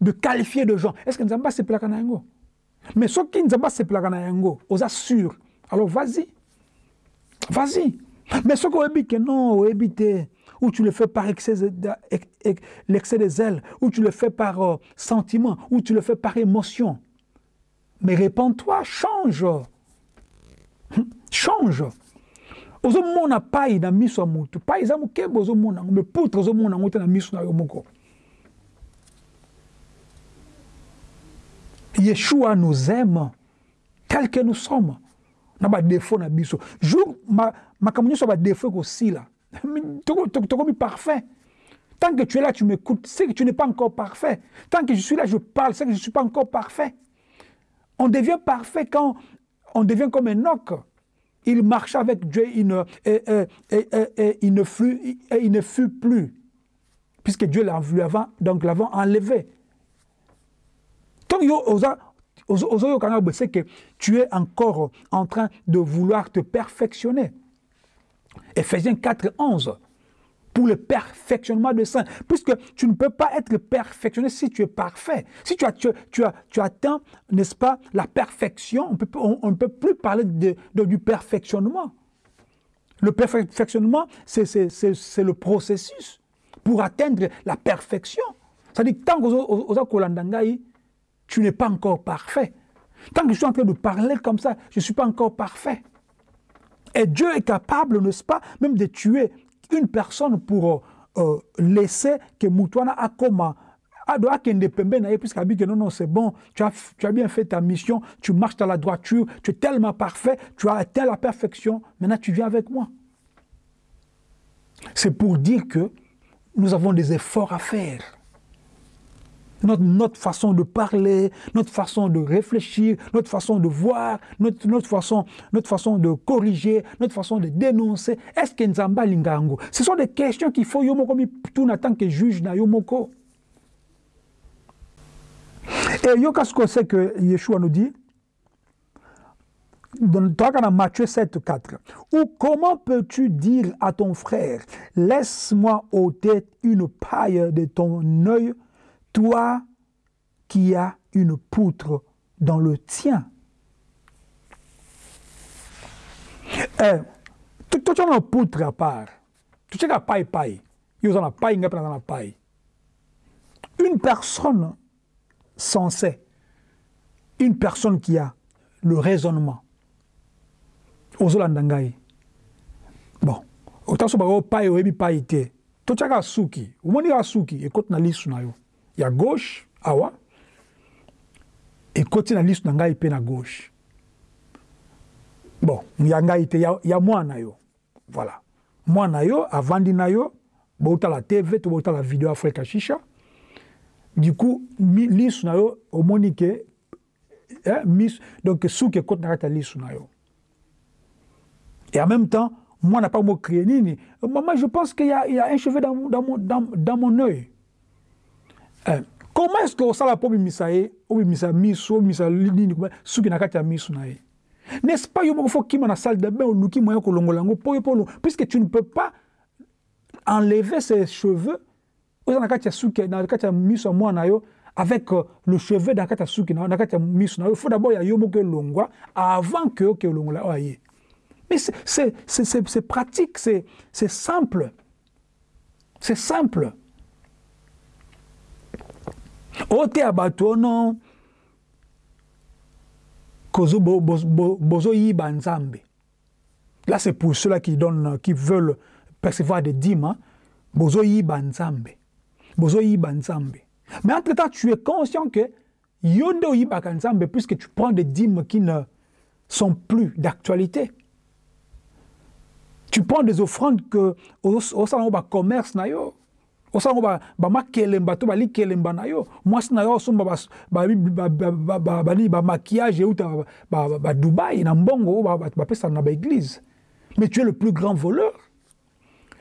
de qualifier de gens est ce que nzambe asepelaka na yango? Mais soki nzambe asepelaka na yango oza sûr alors vas-y. Vas-y. Mais soki oyebi ke non oyebi te ou tu le fais par excès l'excès des ailes ou tu le fais par euh, sentiment ou tu le fais par émotion. Mais répands-toi change. Change. Ozomona pai na miso ya motu pai eza mokebe ozomona yango me poutre ozomona yango te na miso na yo moko yeshua nous aime tel que nous sommes. Na badefo na biso jour makambo nyonso ya badefo ekosila tokomi parfait tant que tu es là tu m'écoutes c'est que tu n'es pas encore parfait tant que je suis là je parle c'est que je ne suis pas encore parfait on devient parfait quand on devient comme un oc il marcha avec Dieu il ne, et, il ne, fut, plus. Puisque Dieu l'a vu avant, donc l'avant enlevé. C'est que tu es encore en train de vouloir te perfectionner. Ephésiens 4, 11 pour le perfectionnement de saints. Puisque tu ne peux pas être perfectionné si tu es parfait. Si tu, as, tu, as, tu atteins, n'est-ce pas, la perfection, on, peut, on, ne peut plus parler de, du perfectionnement. Le perfectionnement, c'est le processus pour atteindre la perfection. C'est-à-dire tant que tu n'es pas encore parfait. Tant que je suis en train de parler comme ça, je ne suis pas encore parfait. Et Dieu est capable, n'est-ce pas, même de tuer une personne pour euh, laisser que Moutouana a comme puisqu'il dit que non, non, c'est bon, tu as, tu as bien fait ta mission, tu marches dans la droiture, tu es tellement parfait, tu as atteint la perfection, maintenant tu viens avec moi. C'est pour dire que nous avons des efforts à faire notre, façon de parler, notre façon de réfléchir, notre façon de voir, notre, notre, façon, notre façon de corriger, notre façon de dénoncer. Est-ce que Nzamba Lingango? Ce sont des questions qu'il faut yomoko tout en tant que juge na yomoko. Et yoka ce qu'on sait que Yeshua nous dit? Dans Matthieu 7, 4. Ou comment peux-tu dire à ton frère, laisse-moi ôter une paille de ton œil toi qui as une poutre dans le tien. Eh, as une poutre à part. Tu as paille paille. la paille, la paille. Une personne sensée, une personne qui a le raisonnement, ozolandangai. Bon, autant que tu paille oyebi paille te. Tu as suki, omoni suki ekoti na lisu na yo ya gauche awa ekoti na liso na ngai mpe na gauche. Bon ya ngai te ya, ya mwana yo. Voilà. Mwana yo avandi na yo boutala tv to boutala video afrika shisha du coup liso na yo omoni ke eh, mis, donc suki ekoti na kati ya liso na yo. Et en même temps moi n'a pas mot créé nini maman je pense qu'il y, y, a un cheveu dans, dans, dans, dans mon œil comment est-ce que osala mpo obimisa ye obimisa miso obimisa nini suki na kati ya miso na ye n'est-ce pas yo moko fo kima na salle de bain oluki moyen kolongola yango po yo mpo puisque tu ne peux pas enlever ses cheveux oza na kati ya suki na kati ya miso ya mwana yo avec euh, le cheveu na kati ya suki na kati ya miso na yo faut d'abord ya yo moko elongwa avant que oke olongola oyo aye mais c'est pratique c'est simple. C'est simple oteya bato ono. Bozoyiba nzambe. Là c'est pour ceux-là qui donnent qui veulent percevoir des dîmes hein? bozoyiba nzambe. Bozoyiba nzambe. Mais entre temps tu es conscient que puisque tu prends des dîmes qui ne sont plus d'actualité. Tu prends des offrandes que osala ngo bacommerce na yo na yo. Na yo mais tu es le plus grand voleur.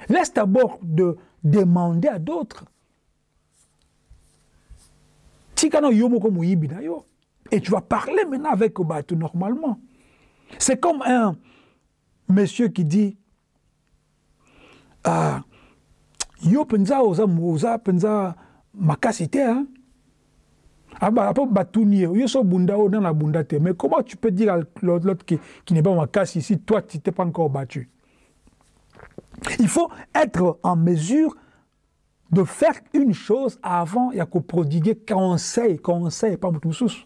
Laisse d'abord de demander à d'autres. Yo moko na yo. Et tu vas parler maintenant avec bato normalement. C'est comme un monsieur qui dit ah, yo mpenza oza oza mpenza makasi te hein? apo batuni ye yo so bunda oyo nana bunda te. Mais comment tu peux dire à l'autre qui, qui n'est pas makasi si toi tu t'es pas encore battu? Il faut être en mesure de faire une chose avant ya koprodiguer conseil conseil pa motu mosusu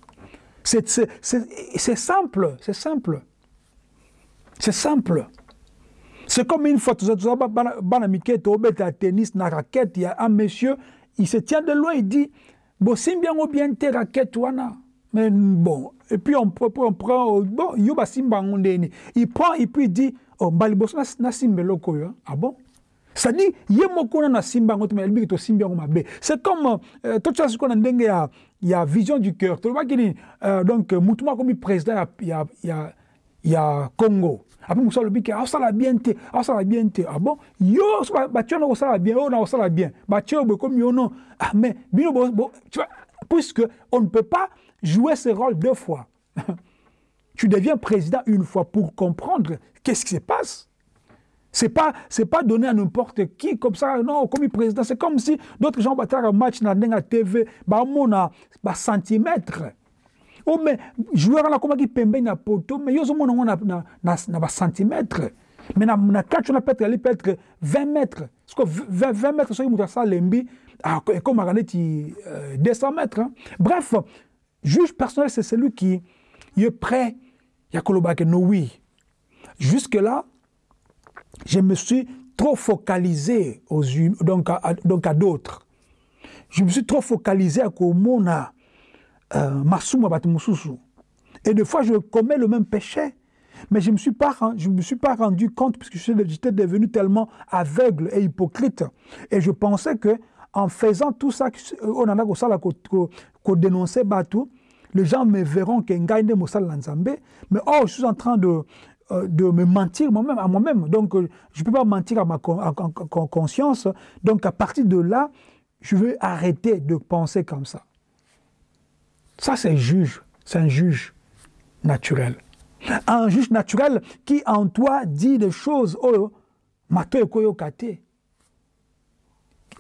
c'est simple c'est simple. C'est simple C'est comme une fois, à tennis, na raquette, il y a un monsieur, il se tient de loin, il dit, bon, c'est bien ou bien tes raquettes. Mais bon, et puis on, on prend, bon, yoba simba Il prend, et puis il dit, oh, mbaliboso na simbe loko yo. Ah bon? C'est-à-dire, ye na simba ngoto mais elbi to simba ngoma be. C'est comme euh, tout ça ce qu'on a ndenge ya ya vision du cœur. Tu vois qu'il euh, donc mutuma comme président ya ya ya Congo. Ape mosusu alobi ke aosala bien te aosala bien te ah bon? Yo so batie na kosala bien. Oyo na kosala bien. Batie oyo bokomi yo non. Ah mais bino puisque on ne peut pas jouer ce rôle deux fois. Tu deviens président une fois pour comprendre qu'est-ce qui se passe. C'est pas c'est pas donné à n'importe qui comme ça non comme président c'est comme si d'autres gens battent match na ndenga TV ba mona ba centimètre oh mais joueur wana akomaki pembeni na poto mais yo ozomona yango na, na, na, na bacentimètre mais na, na kati wana peut-être ali peut-être 20 mètres. Parceque 20, 20 mètres soki moto asala lembi ekomaka neti euh, 200 mètres hein. bref juge personnel c'est celui qui est prêt. Ya kolobaka no oui. Jusque là je me suis trop focalisé aux donc à, donc à d'autres. Je me suis trop focalisé à komona euh, et des fois je commets le même péché mais je ne me suis pas rendu compte parce que j'étais devenu tellement aveugle et hypocrite et je pensais que en faisant tout ça on en a kosala kodénoncer bato les gens me verront que ngai nde mosala nzambe mais oh je suis en train de de me mentir moi-même à moi-même. Donc je peux pas mentir à ma conscience. Donc à partir de là je veux arrêter de penser comme ça Ça, c'est juge. C'est un juge naturel. Un juge naturel qui, en toi, dit des choses. Oh. Un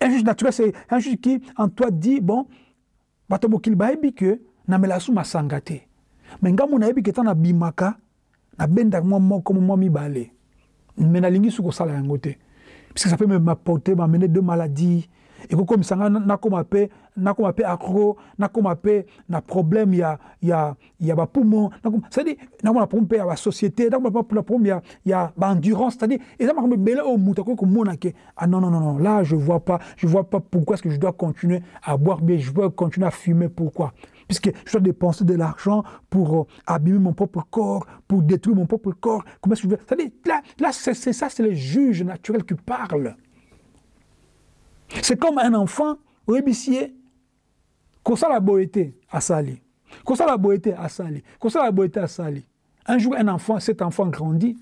juge naturel, c'est un juge qui, en toi, dit, bon, bato mokili bayebi ke namela su masanga te me ngambo nayebi ke ta na bimaka nabendaka mwa moko mwa mibale me nalingi su kosala yango te puisque ça peut m'apporter m'amener de maladies ekokomisa nga nakóma mpe nakóma mpe accro nakóma mpe na problème ya, ya, ya bapumo cestadire nakóma na problème mpe ya basociété nakóma mpe na problème ya, ya baendurance cestadire eza makambo ebele oyo moto akoki komona ke ah non, non, non, non, là je vois pas je vois pas pourquoi est-ce que je dois continuer à boire bien je dois continuer à fumer pourquoi? Puisque je dois dépenser de l'argent pour euh, abîmer mon propre corps, pour détruire mon propre corps. Comment est-ce que je veux C'est-à-dire, là, là c'est ça, c'est le juge naturel qui parle. C'est comme un enfant rébissier. Kosala boété à Sali. Kosala boété à Sali. Kosala boété à Sali. Un jour, un enfant, cet enfant grandit.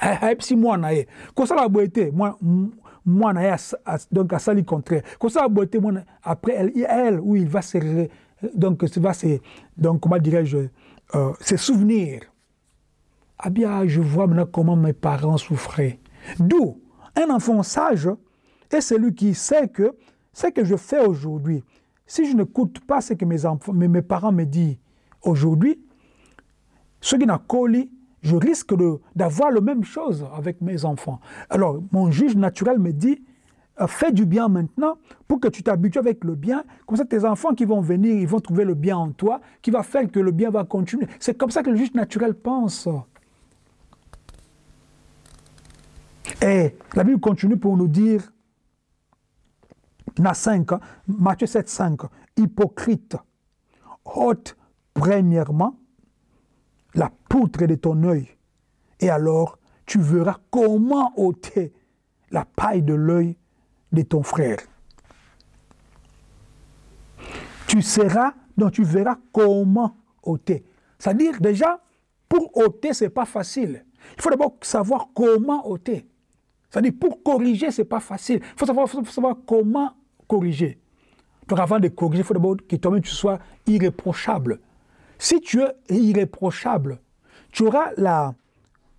ayebisi mwana ye kosala boye te mwana ye donc asali contraire kosala boye te mwana après elle, elle il va se donc va se donc comment dirais-je euh, se souvenir ah bien je vois maintenant comment mes parents souffraient d'où un enfant sage est celui qui sait que ce que je fais aujourd'hui si je n'écoute pas ce que mes parents me disent aujourd'hui ce qui n'a je risque d'avoir la même chose avec mes enfants. Alors, mon juge naturel me dit, euh, fais du bien maintenant pour que tu t'habitues avec le bien. Comme ça, tes enfants qui vont venir, ils vont trouver le bien en toi, qui va faire que le bien va continuer. C'est comme ça que le juge naturel pense. Et la Bible continue pour nous dire, na 5, Matthieu 7, 5, hypocrite, ôte premièrement la poutre de ton œil. Et alors, tu verras comment ôter la paille de l'œil de ton frère. Tu seras, donc tu verras comment ôter. C'est-à-dire, déjà, pour ôter, ce n'est pas facile. Il faut d'abord savoir comment ôter. C'est-à-dire, pour corriger, ce n'est pas facile. Il faut savoir, faut savoir comment corriger. Donc, avant de corriger, il faut d'abord que toi-même tu sois irréprochable. Si tu es irréprochable, tu auras la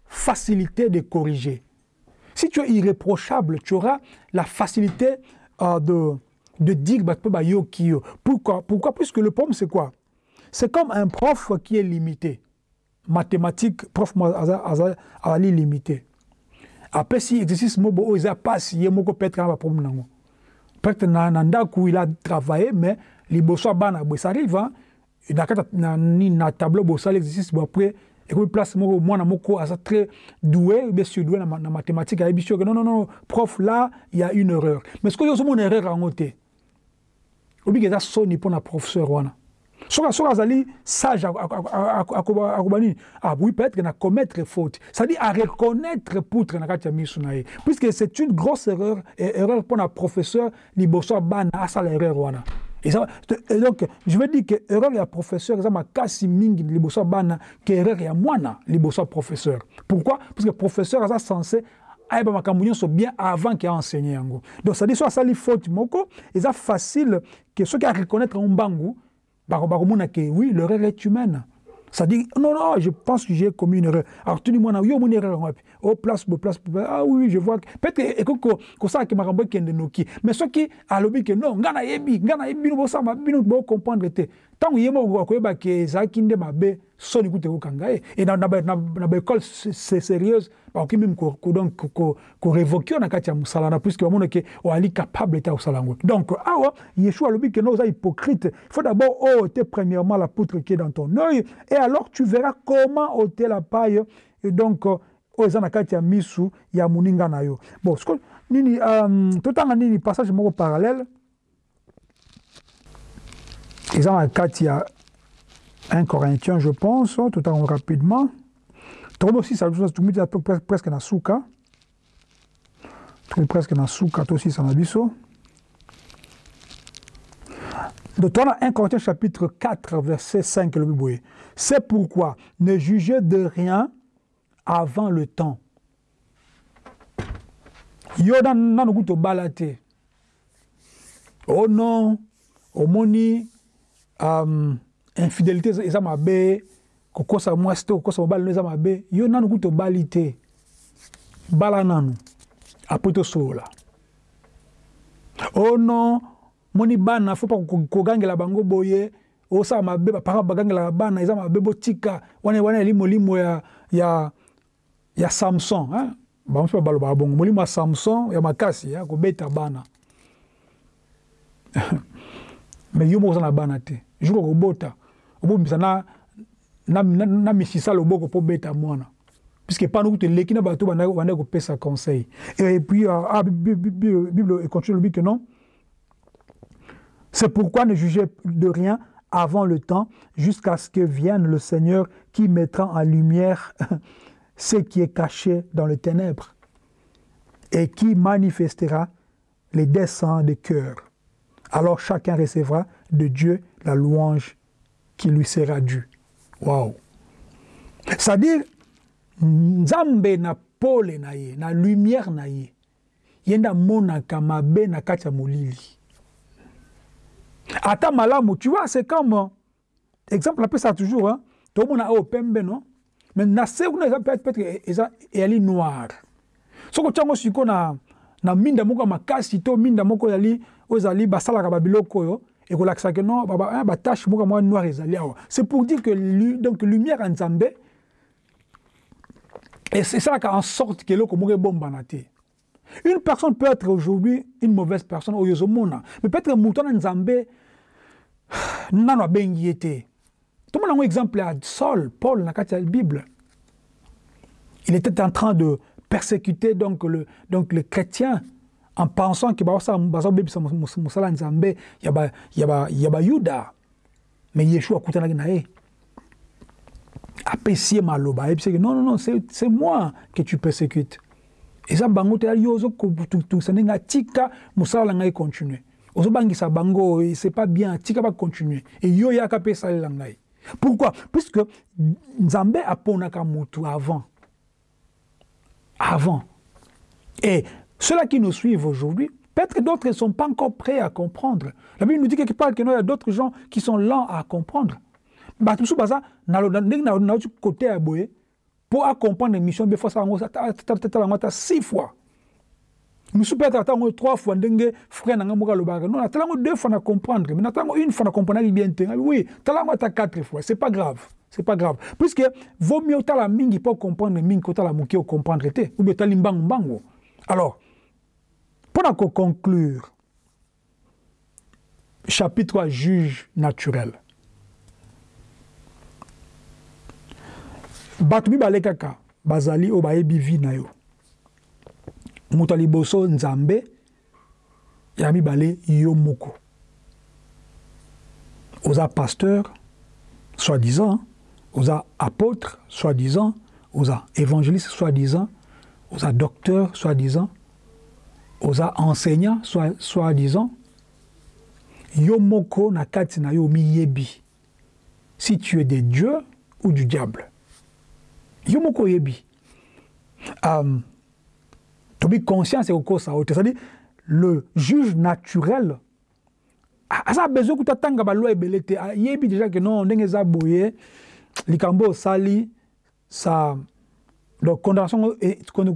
facilité de corriger. Si tu es irréprochable, tu auras la facilité euh, de, de dire bah, bah, Pourquoi? Pourquoi? Puisque le problème, c'est quoi? C'est comme un prof qui est limité. Mathématiques, prof est limité. Après, si exercice mobo il a pas il moko peut-être un problème Peut-être il a travaillé mais les bossons ça arrive hein? na kati na, na tableau bosala exercice bo après ekomi place moko mwana moko aza très doué be surdoué na, na mathématique ayebi soki non non non prof là il y a une erreur. Mais soki ozomona erreur yango te obiki eza soni mpo na professeur wana? Soki soki azali sage akoba nini ah oui peut-être na commettre faute. C'est-à-dire à reconnaître poutre na kati ya puisque c'est une grosse erreur erreur mpo na professeur liboso ya bana asala erreur wana. Et, ça, et donc, je veux dire que l'erreur ya professeur, ça m'a cassé mingi liboso bana, que erreur ya mwana liboso professeur. Pourquoi? Parce que professeur est censé ayeba bien avant qu'il enseigné yango. Donc ça dit soit ça faute moko, et ça facile que ceux qui a reconnaître un bangu, bakomona que oui, l'erreur est humaine. Dit, non, non, je pense que j'ai commis une erreur. Alors, tu dis, moi, yo, mon erreur, oh, place, place, ah oui, je vois. Peut-être que ça, que ma qui est noki. Mais ce qui a l'objet que non, ngana yebi, ngana yebi, nous, ça, nous, nous, comprendre, tant que yemo, ko yeba que ça, qui ne m'a bé, son écoute, au kangaye. Et dans la école, c'est sérieuse, ok, même, ko, donc, ko, ko révoquer, on a katia musalana, puisque, on est on est capable d'être au salango. Donc, ah ouais, Yeshua, l'objet que nous, hypocrite. Faut d'abord ôter premièrement la poutre qui est dans ton œil, et alors tu verras comment ôter la paille. Et donc, oyo eza na kati ya misu ya moninga na yo bon siko nini um, totanga nini passage moko parallèle eza na kati ya 1 Corinthiens je pense totango rapidement tokomi aussi tumiti presque na suka tokomi presque na suka tosisa na biso Donc, on a 1 Corinthiens chapitre 4, verset 5, le. C'est pourquoi ne jugez de rien avant le temps. Yo nanu kuto balate. Oh non, omoni um, infidélité eza mabe, kokosa mwasi te kokosa mobali eza mabe. Yo nanu kuto bali te. Bala nanu. Après tosola. Oh non, moni bana fo pa kogangela bango boye osala mabe bapara bagangelaka bana eza mabe botika wana wana eli molimo ya, ya, ya samson hein? bango mpe balobaka bongo molimo ya samson ya makasi ya kobeta bana me yo moko oza na bana te jour okobota obomisa na, na, na, na misisa loboko mpo beta mwana. Puisque pendant que leki na bato banda kopesa conseil. Et puis euh, ah, bible continue lobi que non? C'est pourquoi ne jugez de rien avant le temps, jusqu'à ce que vienne le Seigneur qui mettra en lumière ce qui est caché dans les ténèbres et qui manifestera les desseins des cœurs. Alors chacun recevra de Dieu la louange qui lui sera due. Waouh! C'est-à-dire, Nzambe na pole na ye na lumière na ye ye nde amonaka mabe na kati ya molili ata malamu tu vois c'est comme exemple apesa toujours hein, tomona oyo pembe no mais na se kuna peut-être eza eyali noir soki otya yango sikoyo na, na minda moko makasi to minda moko basalaka babiloko oyo ekolakisa ke non batache moko mwa noir ezali awa. C'est pour dire que donc lumière ya nzambe esalaka en sorte ke eloko moko ebombana te une personne peut être aujourd'hui une mauvaise personne oyo ozomona mais peut-être moto wana nzambe nano abengi ye te tomona yango exemple ya saul paul na kati ya bible. Il était en train de persécuter donc le, donc le chrétien en pensant que bazobebisa mosala nzambe ya bayuda mais yeshua akutanaki na ye apesi ye maloba ayebisaki non non non c'est moi que tu persécutes. Eza bango te yo ozotungisa ndenge atika mosala na ngai continue ozobangisa bango c'est pas bien atika bacontinue eyo yaka mpe esalela ngai pourquoi? Puisque nzambe aponaka motu avant. Avant. Et ceux-là qui nous suivent aujourd'hui peut-être d'autres ne sont pas encore prêts à comprendre la Bible nous dit quelque part qu'il y a d'autres gens qui sont lents à comprendre bato mosusu baza ndenge nauti kote ya boye mpo acomprendre mission mbe fosala yango tala six fois mosusu mpe trois fois ndenge frère na deux fois na comprendre mais natala yango une fois na comprendre bien oui quatre fois c'est pas grave c'est pas grave puisque vaut mieux otala mingi mpo comprendre mingi kotala moke ocomprendre te ou bien alors mpona koconclure chapitre 3 juge naturel. Bato mibale kaka bazali oyo bayebi vi na yo. Moto ya liboso nzambe ya mibale yo moko. Oza pasteur soi-disant oza apôtre soi-disant oza évangéliste soi-disant oza docteur soi-disant oza enseignant soi-disant yo moko na kati na yo si tu es de dieu ou du diable. Yo moko oyebi um, tobi conscience ekokosa oyo te c'est-à-dire le juge naturel aza besoin kuta tanga baloi ebele te ayebi déjà ke non ndenge eza boye likambo osali sa donc condamnation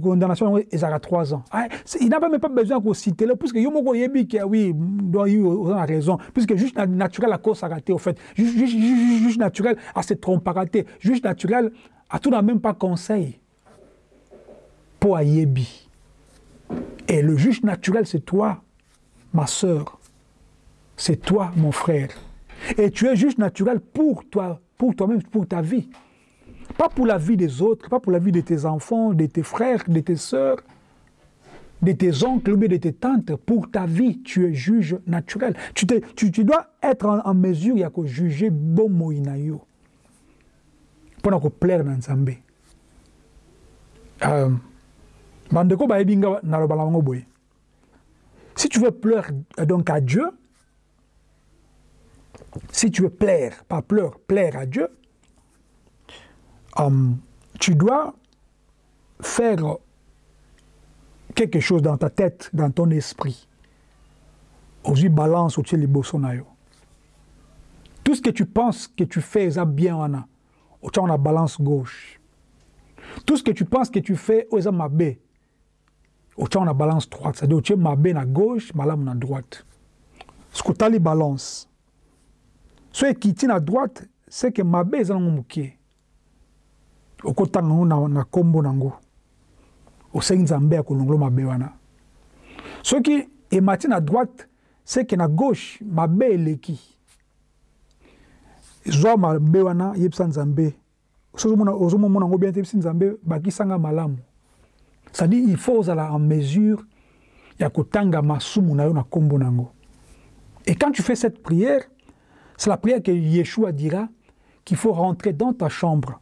condamnation ezalaka trois ans. Ah, il n'a même pas besoin kocitele puisque yo moko oyebi ke oui donc oza na raison. Puisque juge naturel akosaka te au fait. Juge, naturel ase trompaka te juge naturel atuna même pas conseil. Mpo ayebi. Et le juge naturel c'est toi ma sœur. C'est toi mon frère. Et tu es juge naturel pour toi pour toi-même pour ta vie pas pour la vie des autres pas pour la vie de tes enfants de tes frères de tes sœurs de tes oncles ou de tes tantes. Pour ta vie tu es juge naturel. Tu, dois être en, mesure na nzambe um, bandeko bayebi nga naloba na bango boye. Si tu veux plaire donc à Dieu si tu veux plaire pas plaire plaire à Dieu tu dois faire quelque chose dans ta tête dans ton esprit. Ozwi balance liboso na yo tout ce que tu penses que tu fais eza bien wana otia ngo na balance gauche. Tout ce que tu penses que tu fais oyo eza mabe otia ngo na balance droite. C'est-à-dire otie mabe na gauche malamu na droite. Soki otali balance so ekiti na droite c'est que mabe eza nango moke okotanga yango na, na kombo nango osengi nzambe ya kolongola mabe wana. Soki emati na droite c'est que na gauche mabe eleki. Zwa mabe wana yebisa nzambe. Ozomona yango bien te yebisi nzambe bakisanga malamu. C'est-à-dire il faut ozala en mesure ya kotanga masumu na yo na nkombo nango et quand tu fais cette prière c'est la prière que Yeshua dira qu'il faut rentrer dans ta chambre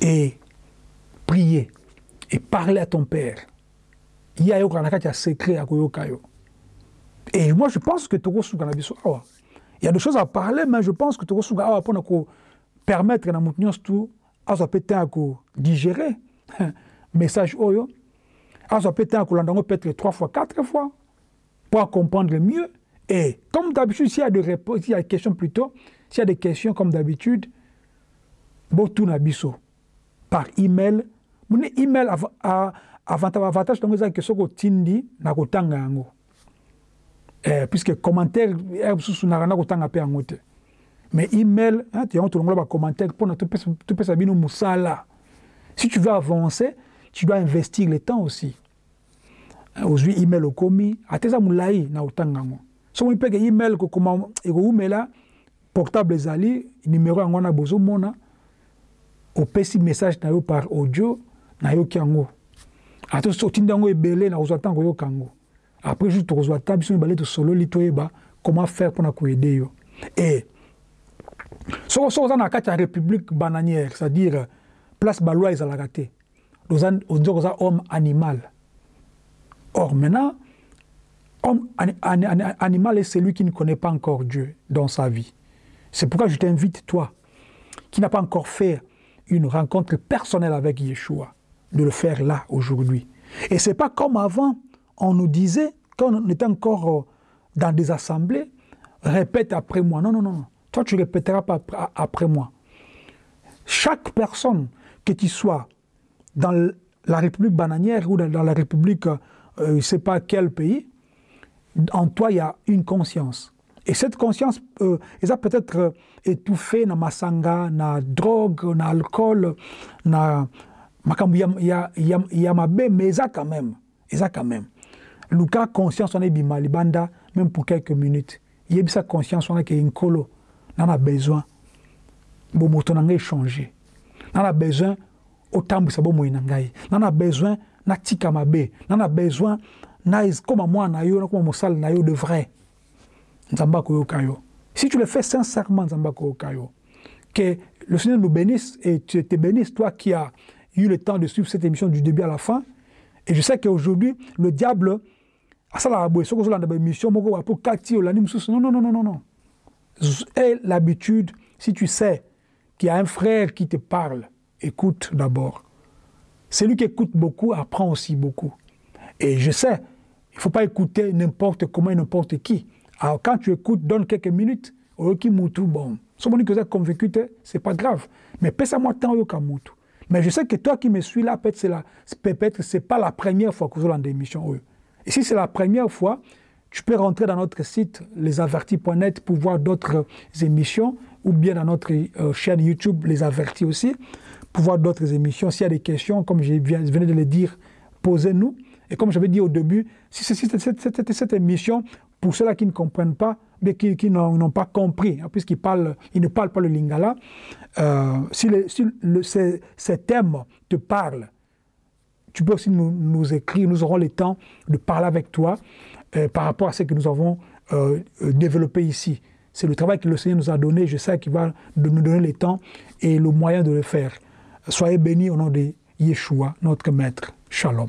et prier et parler à ton père. Il y a na ya secret akoyoka yo et moi je pense que na il y a des choses à parler mais je pense que mpona ko permettre na azwa mpe temps ya kodigérer message oyo yango peut-être trois fois quatre fois pour comprendre mieux. Et comme d'habitude s'il y a des réponses s'il y a des questions plutôt s'il y a des questions comme d'habitude botuna biso par email. Mune email avantage nango ezalaki soki otindi na kotanga yango. Eh, puisque commentaire ere mosusu nakanda kotanga mpe yango te. Mais email yango tolongola bacommentaire mpona topesa bino mosala. Si tu veux avancer tu dois investir le temps aussi. Ozwi email okomi ata eza molai na kotanga yango. Soki mpeke email ekoumela portable ezali numero yango wana bozomona opesi message na yo par audio nayoki yango. Ata soki otindi yango ebele na kozwa ntango koyoka yango. Après juste tokozwa ta biso mibale tosololi toyeba comment faire mpona koede yo. E soki soki oza na république bananière c'est-à-dire place baloi ezalaka te. Oza koza homme animal. Or maintenant homme animal est celui qui ne connaît pas encore Dieu dans sa vie. C'est pourquoi je t'invite toi qui n'a pas encore fait une rencontre personnelle avec Yeshua de le faire là aujourd'hui et c'est pas comme avant on nous disait, quand on était encore euh, dans des assemblées, répète après moi. Non, non, non. Toi, tu répéteras pas après moi. Chaque personne, que tu sois dans la République bananière ou dans la République, euh, je ne sais pas quel pays, en toi, il y a une conscience. Et cette conscience, euh, elle a peut-être euh, étouffé dans ma sanga, dans la drogue, dans l'alcool, dans il y a, y, a, y a ma mais ça quand même. ça quand même. luka conscience wana ebima libanda même pour quelques minutes. Yebisa conscience wana ke nkolo na na besoin. Bomoto na ngai échanger na na besoin otambwisa bomoi na ngai na na besoin natika mabe na na besoin na nakoma mosali na yo de vrai si tu le fais sincèrement que le Seigneur nous bénisse et te bénisse toi qui as eu le temps de suivre cette émission du début à la fin. Et je sais qu'aujourd'hui le diable asalaka moko non non non non non et l'habitude si tu sais qu'il y a un frère qui te parle écoute d'abord. Celui qui écoute beaucoup apprend aussi beaucoup. Et je sais il faut pas écouter n'importe comment et n'importe qui alors quand tu écoutes donne quelques minutes oyoki mutu bon somoni que oza convaincu te c'est pas grave mais pesa moi temps oyoka mais je sais que toi qui me suis là peut-être c'est la peut-être c'est pas la première fois que ozolanda émission oyo Et si c'est la première fois, tu peux rentrer dans notre site lesavertis.net pour voir d'autres émissions ou bien dans notre euh, chaîne YouTube Les Avertis aussi pour voir d'autres émissions. S'il y a des questions, comme je venais de le dire, posez-nous. Et comme j'avais dit au début, si cette, cette, émission, pour ceux-là qui ne comprennent pas, mais qui, n'ont pas compris, hein, puisqu'ils ne parlent pas le lingala, euh, si, le, si ces, ces thèmes te parlent, tu peux aussi nous, nous, écrire, nous aurons le temps de parler avec toi euh, par rapport à ce que nous avons euh développé ici. C'est le travail que le Seigneur nous a donné, je sais qu'il va nous donner le temps et le moyen de le faire. Soyez bénis au nom de Yeshua, notre Maître. Shalom.